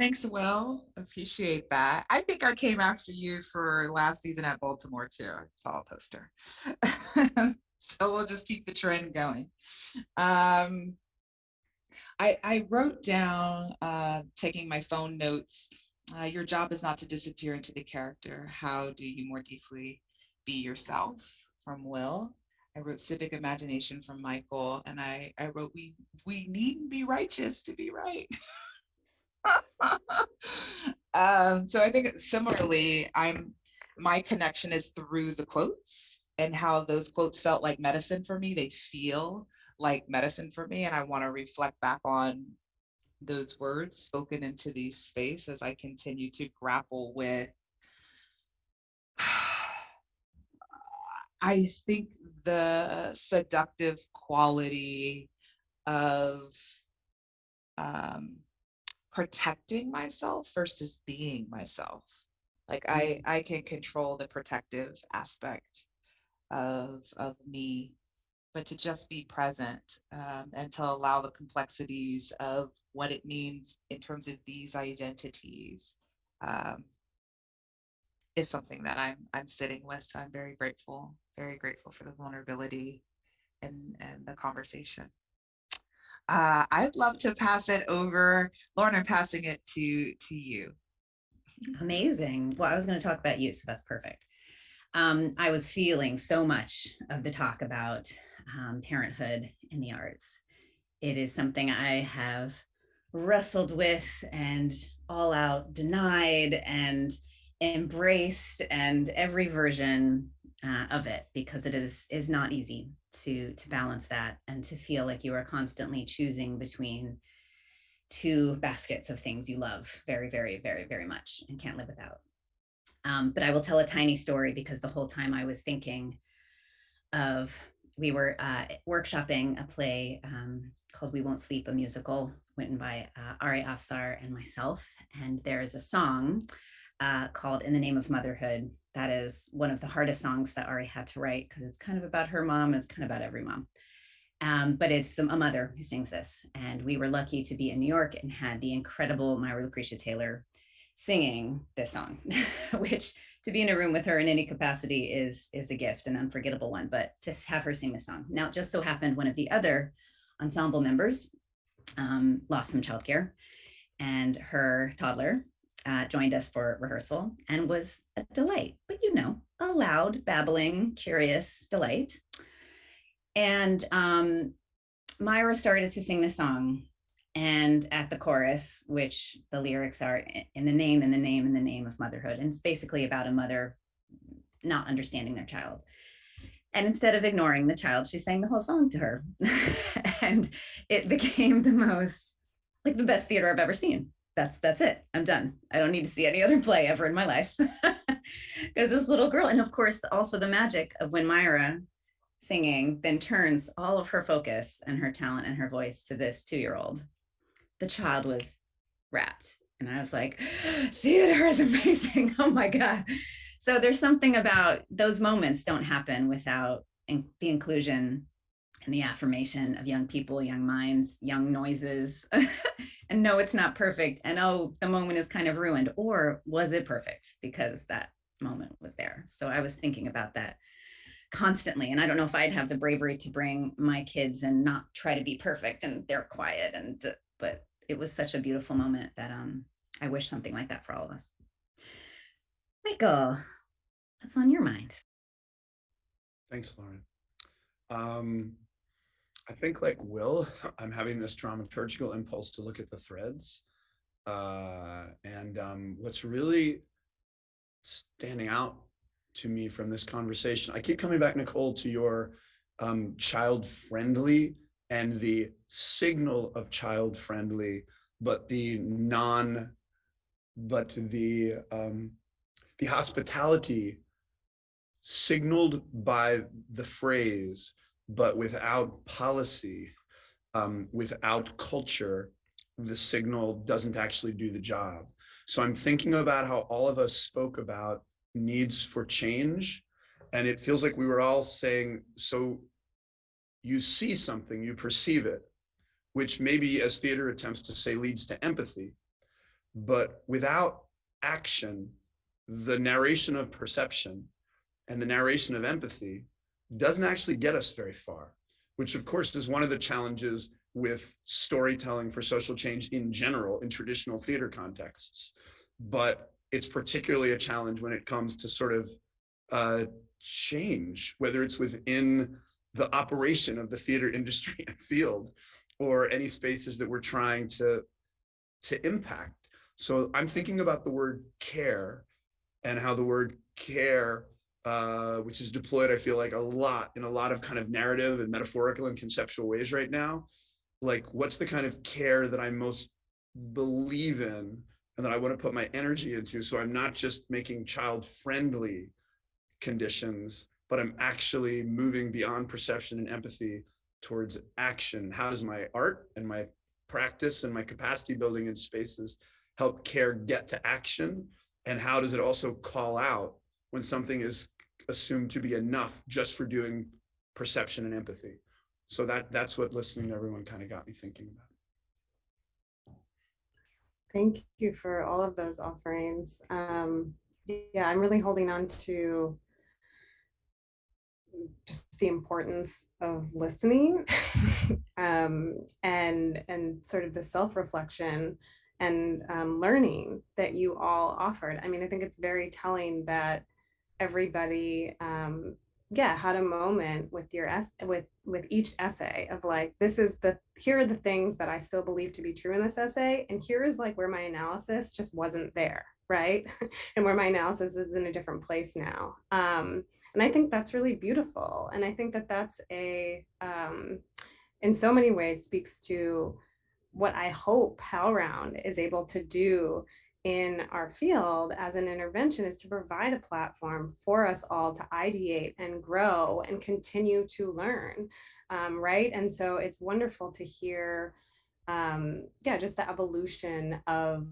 Thanks, Will. Appreciate that. I think I came after you for last season at Baltimore too. I saw a poster. so we'll just keep the trend going. Um, I, I wrote down, uh, taking my phone notes, uh, your job is not to disappear into the character. How do you more deeply be yourself from Will? I wrote civic imagination from Michael, and I, I wrote we we needn't be righteous to be right. um, so I think similarly, I'm my connection is through the quotes and how those quotes felt like medicine for me. They feel like medicine for me, and I want to reflect back on those words spoken into these space as I continue to grapple with. I think the seductive quality of um, protecting myself versus being myself. Like I I can control the protective aspect of of me, but to just be present um, and to allow the complexities of what it means in terms of these identities um, is something that I'm I'm sitting with. So I'm very grateful, very grateful for the vulnerability and and the conversation. Uh, I'd love to pass it over, Lauren. I'm passing it to to you. Amazing. Well, I was going to talk about you, so that's perfect. Um, I was feeling so much of the talk about um, parenthood in the arts. It is something I have wrestled with and all out denied and embraced and every version uh, of it because it is is not easy to to balance that and to feel like you are constantly choosing between two baskets of things you love very, very, very, very much and can't live without. Um, but I will tell a tiny story because the whole time I was thinking of, we were uh, workshopping a play um, called We Won't Sleep, a musical written by uh, Ari Afsar and myself. And there is a song uh, called In the Name of Motherhood. That is one of the hardest songs that Ari had to write because it's kind of about her mom. It's kind of about every mom. Um, but it's the, a mother who sings this. And we were lucky to be in New York and had the incredible Myra Lucretia Taylor singing this song, which to be in a room with her in any capacity is, is a gift, an unforgettable one, but to have her sing the song. Now, it just so happened one of the other ensemble members um, lost some childcare and her toddler uh, joined us for rehearsal and was a delight, but you know, a loud, babbling, curious delight. And um, Myra started to sing the song. And at the chorus, which the lyrics are in the name, in the name, in the name of motherhood. And it's basically about a mother not understanding their child. And instead of ignoring the child, she sang the whole song to her. and it became the most, like the best theater I've ever seen. That's that's it. I'm done. I don't need to see any other play ever in my life. Because this little girl, and of course, also the magic of when Myra singing then turns all of her focus and her talent and her voice to this two-year-old. The child was rapt. And I was like, theater is amazing. Oh my God. So there's something about those moments don't happen without in, the inclusion and the affirmation of young people, young minds, young noises. and no, it's not perfect. And oh, the moment is kind of ruined. Or was it perfect? Because that moment was there. So I was thinking about that constantly. And I don't know if I'd have the bravery to bring my kids and not try to be perfect and they're quiet. And, uh, but it was such a beautiful moment that um, I wish something like that for all of us. Michael, what's on your mind? Thanks, Lauren. Um, I think like Will, I'm having this dramaturgical impulse to look at the threads. Uh, and um, what's really standing out to me from this conversation. I keep coming back, Nicole, to your um, child friendly and the signal of child friendly, but the non, but the um, the hospitality signaled by the phrase, but without policy, um, without culture, the signal doesn't actually do the job. So I'm thinking about how all of us spoke about needs for change. And it feels like we were all saying, so you see something, you perceive it, which maybe as theater attempts to say leads to empathy. But without action, the narration of perception and the narration of empathy doesn't actually get us very far, which of course is one of the challenges with storytelling for social change in general in traditional theater contexts. But it's particularly a challenge when it comes to sort of uh, change, whether it's within the operation of the theater industry and field or any spaces that we're trying to, to impact. So I'm thinking about the word care and how the word care, uh, which is deployed, I feel like a lot in a lot of kind of narrative and metaphorical and conceptual ways right now. Like what's the kind of care that I most believe in and that I want to put my energy into. So I'm not just making child friendly conditions, but I'm actually moving beyond perception and empathy towards action. How does my art and my practice and my capacity building in spaces help care get to action? And how does it also call out when something is assumed to be enough just for doing perception and empathy? So that that's what listening to everyone kind of got me thinking about. Thank you for all of those offerings. Um, yeah, I'm really holding on to just the importance of listening um, and and sort of the self-reflection and um, learning that you all offered. I mean, I think it's very telling that everybody um, yeah had a moment with your with with each essay of like this is the here are the things that i still believe to be true in this essay and here is like where my analysis just wasn't there right? And where my analysis is in a different place now. Um and i think that's really beautiful and i think that that's a um in so many ways speaks to what i hope HowlRound is able to do in our field as an intervention is to provide a platform for us all to ideate and grow and continue to learn, um, right? And so it's wonderful to hear, um, yeah, just the evolution of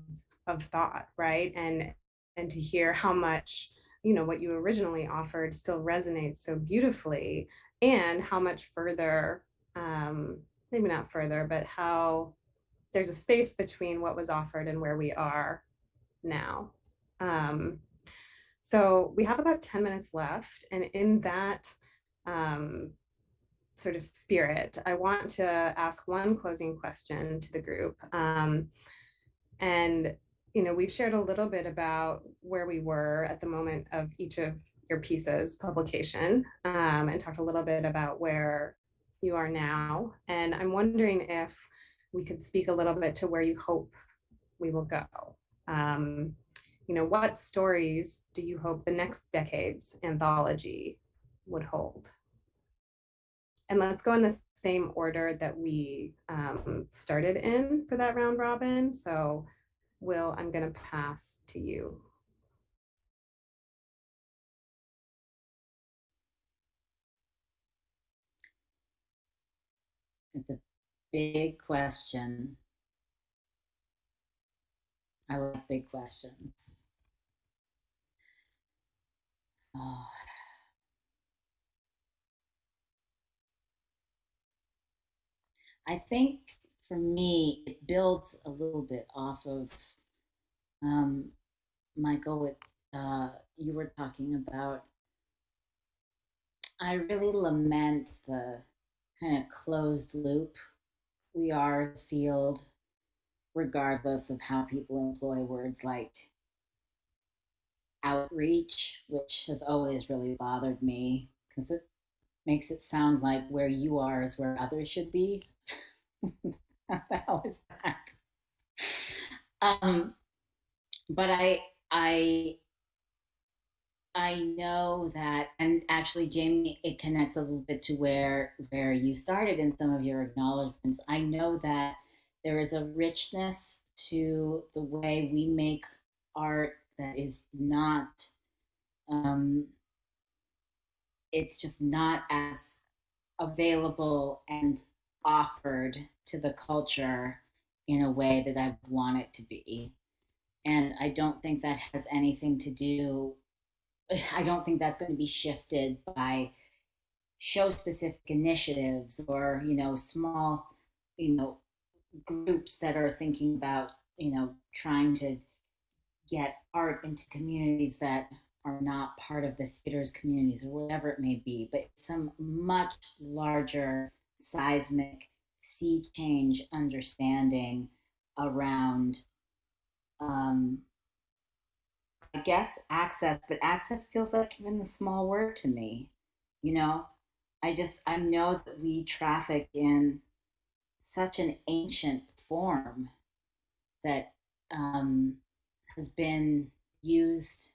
of thought, right? And and to hear how much you know what you originally offered still resonates so beautifully, and how much further, um, maybe not further, but how there's a space between what was offered and where we are now. Um, so we have about 10 minutes left. And in that um, sort of spirit, I want to ask one closing question to the group. Um, and, you know, we've shared a little bit about where we were at the moment of each of your pieces publication um, and talked a little bit about where you are now. And I'm wondering if we could speak a little bit to where you hope we will go. Um, you know, what stories do you hope the next decade's anthology would hold? And let's go in the same order that we um, started in for that round robin. So Will, I'm gonna pass to you. It's a big question. I like big questions. Oh. I think for me, it builds a little bit off of um, Michael. What uh, you were talking about. I really lament the kind of closed loop we are the field regardless of how people employ words like outreach, which has always really bothered me because it makes it sound like where you are is where others should be. How the hell is that? Um, but I, I, I know that, and actually, Jamie, it connects a little bit to where where you started in some of your acknowledgments. I know that there is a richness to the way we make art that is not um, it's just not as available and offered to the culture in a way that I want it to be. And I don't think that has anything to do, I don't think that's going to be shifted by show specific initiatives or, you know, small, you know, groups that are thinking about, you know, trying to get art into communities that are not part of the theater's communities or whatever it may be, but some much larger seismic sea change understanding around um, I guess access, but access feels like even the small word to me. You know, I just I know that we traffic in such an ancient form that um, has been used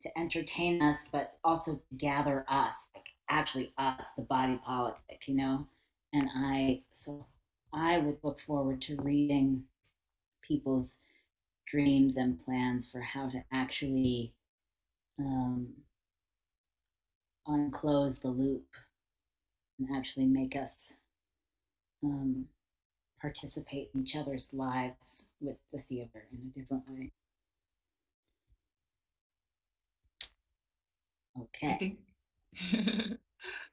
to entertain us, but also to gather us, like actually us, the body politic, you know? And I, so I would look forward to reading people's dreams and plans for how to actually um, unclose the loop and actually make us um, participate in each other's lives with the theater in a different way. Okay. I think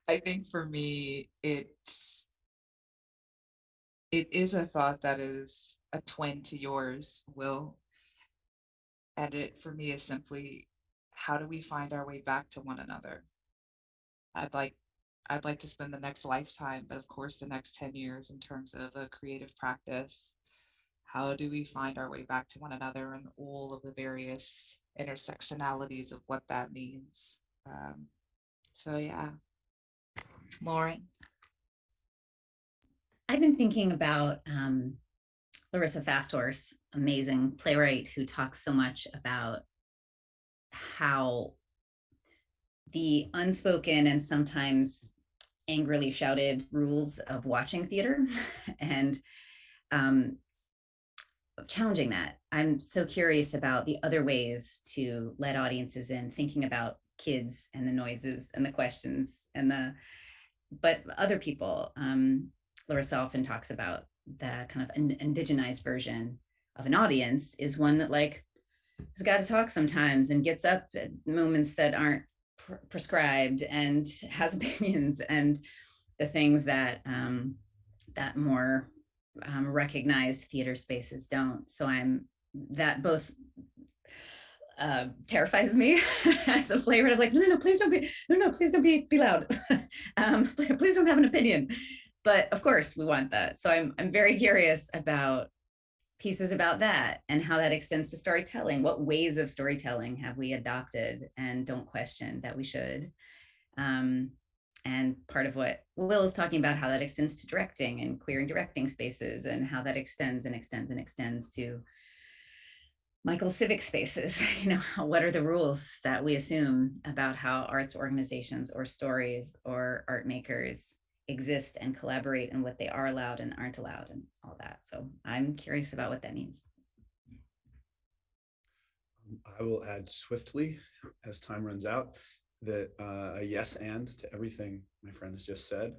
I think for me it's it is a thought that is a twin to yours, Will. And it for me is simply how do we find our way back to one another? I'd like I'd like to spend the next lifetime, but of course the next 10 years in terms of a creative practice. How do we find our way back to one another and all of the various intersectionalities of what that means? Um, so yeah. Lauren. I've been thinking about um, Larissa Fasthorse, amazing playwright who talks so much about how the unspoken and sometimes angrily shouted rules of watching theater and um, challenging that. I'm so curious about the other ways to let audiences in, thinking about kids and the noises and the questions and the, but other people. Um, Larissa often talks about the kind of in- indigenized version of an audience is one that like has got to talk sometimes and gets up at moments that aren't pr- prescribed and has opinions and the things that um, that more um, recognized theater spaces don't. So I'm that both uh, terrifies me as a playwright. I'm like, no, no, no, please don't be, no, no, please don't be, be loud. um, please don't have an opinion. But of course, we want that. So I'm I'm very curious about pieces about that and how that extends to storytelling. What ways of storytelling have we adopted and don't question that we should? Um, and part of what Will is talking about, how that extends to directing and queer and directing spaces and how that extends and extends and extends to Michael civic spaces. You know, what are the rules that we assume about how arts organizations or stories or art makers exist and collaborate and what they are allowed and aren't allowed and all that. So I'm curious about what that means. I will add swiftly as time runs out that uh, a yes and to everything my friend has just said.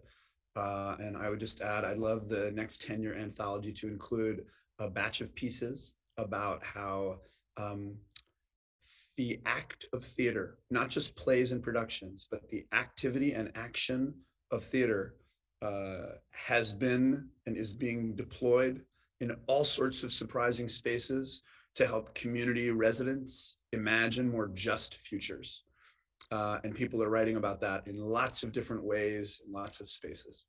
Uh, and I would just add, I'd love the next 10 year anthology to include a batch of pieces about how um, the act of theater, not just plays and productions, but the activity and action of theater uh, has been and is being deployed in all sorts of surprising spaces to help community residents imagine more just futures. Uh, and people are writing about that in lots of different ways, in lots of spaces.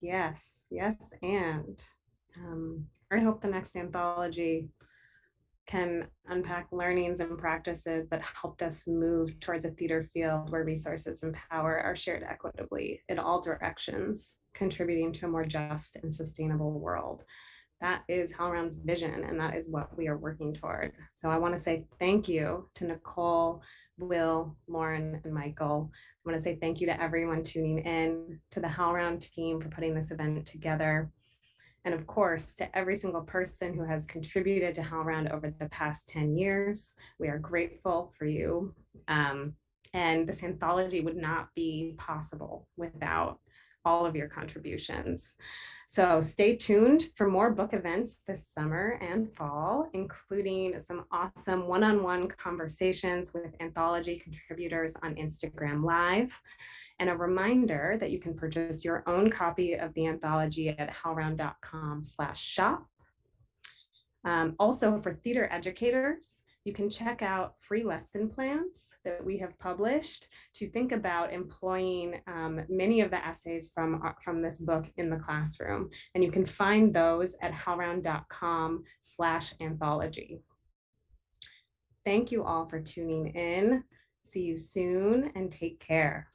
Yes, yes, and um, I hope the next anthology can unpack learnings and practices that helped us move towards a theater field where resources and power are shared equitably in all directions, contributing to a more just and sustainable world. That is HowlRound's vision, and that is what we are working toward. So I want to say thank you to Nicole, Will, Lauren, and Michael. I want to say thank you to everyone tuning in, to the HowlRound team for putting this event together. And of course, to every single person who has contributed to HowlRound over the past 10 years, we are grateful for you. Um, and this anthology would not be possible without all of your contributions. So stay tuned for more book events this summer and fall, including some awesome one-on-one conversations with anthology contributors on Instagram Live. And a reminder that you can purchase your own copy of the anthology at howlround.com slash shop. Um, also for theater educators, you can check out free lesson plans that we have published to think about employing um, many of the essays from, from this book in the classroom. And you can find those at howlround.com slash anthology. Thank you all for tuning in. See you soon and take care.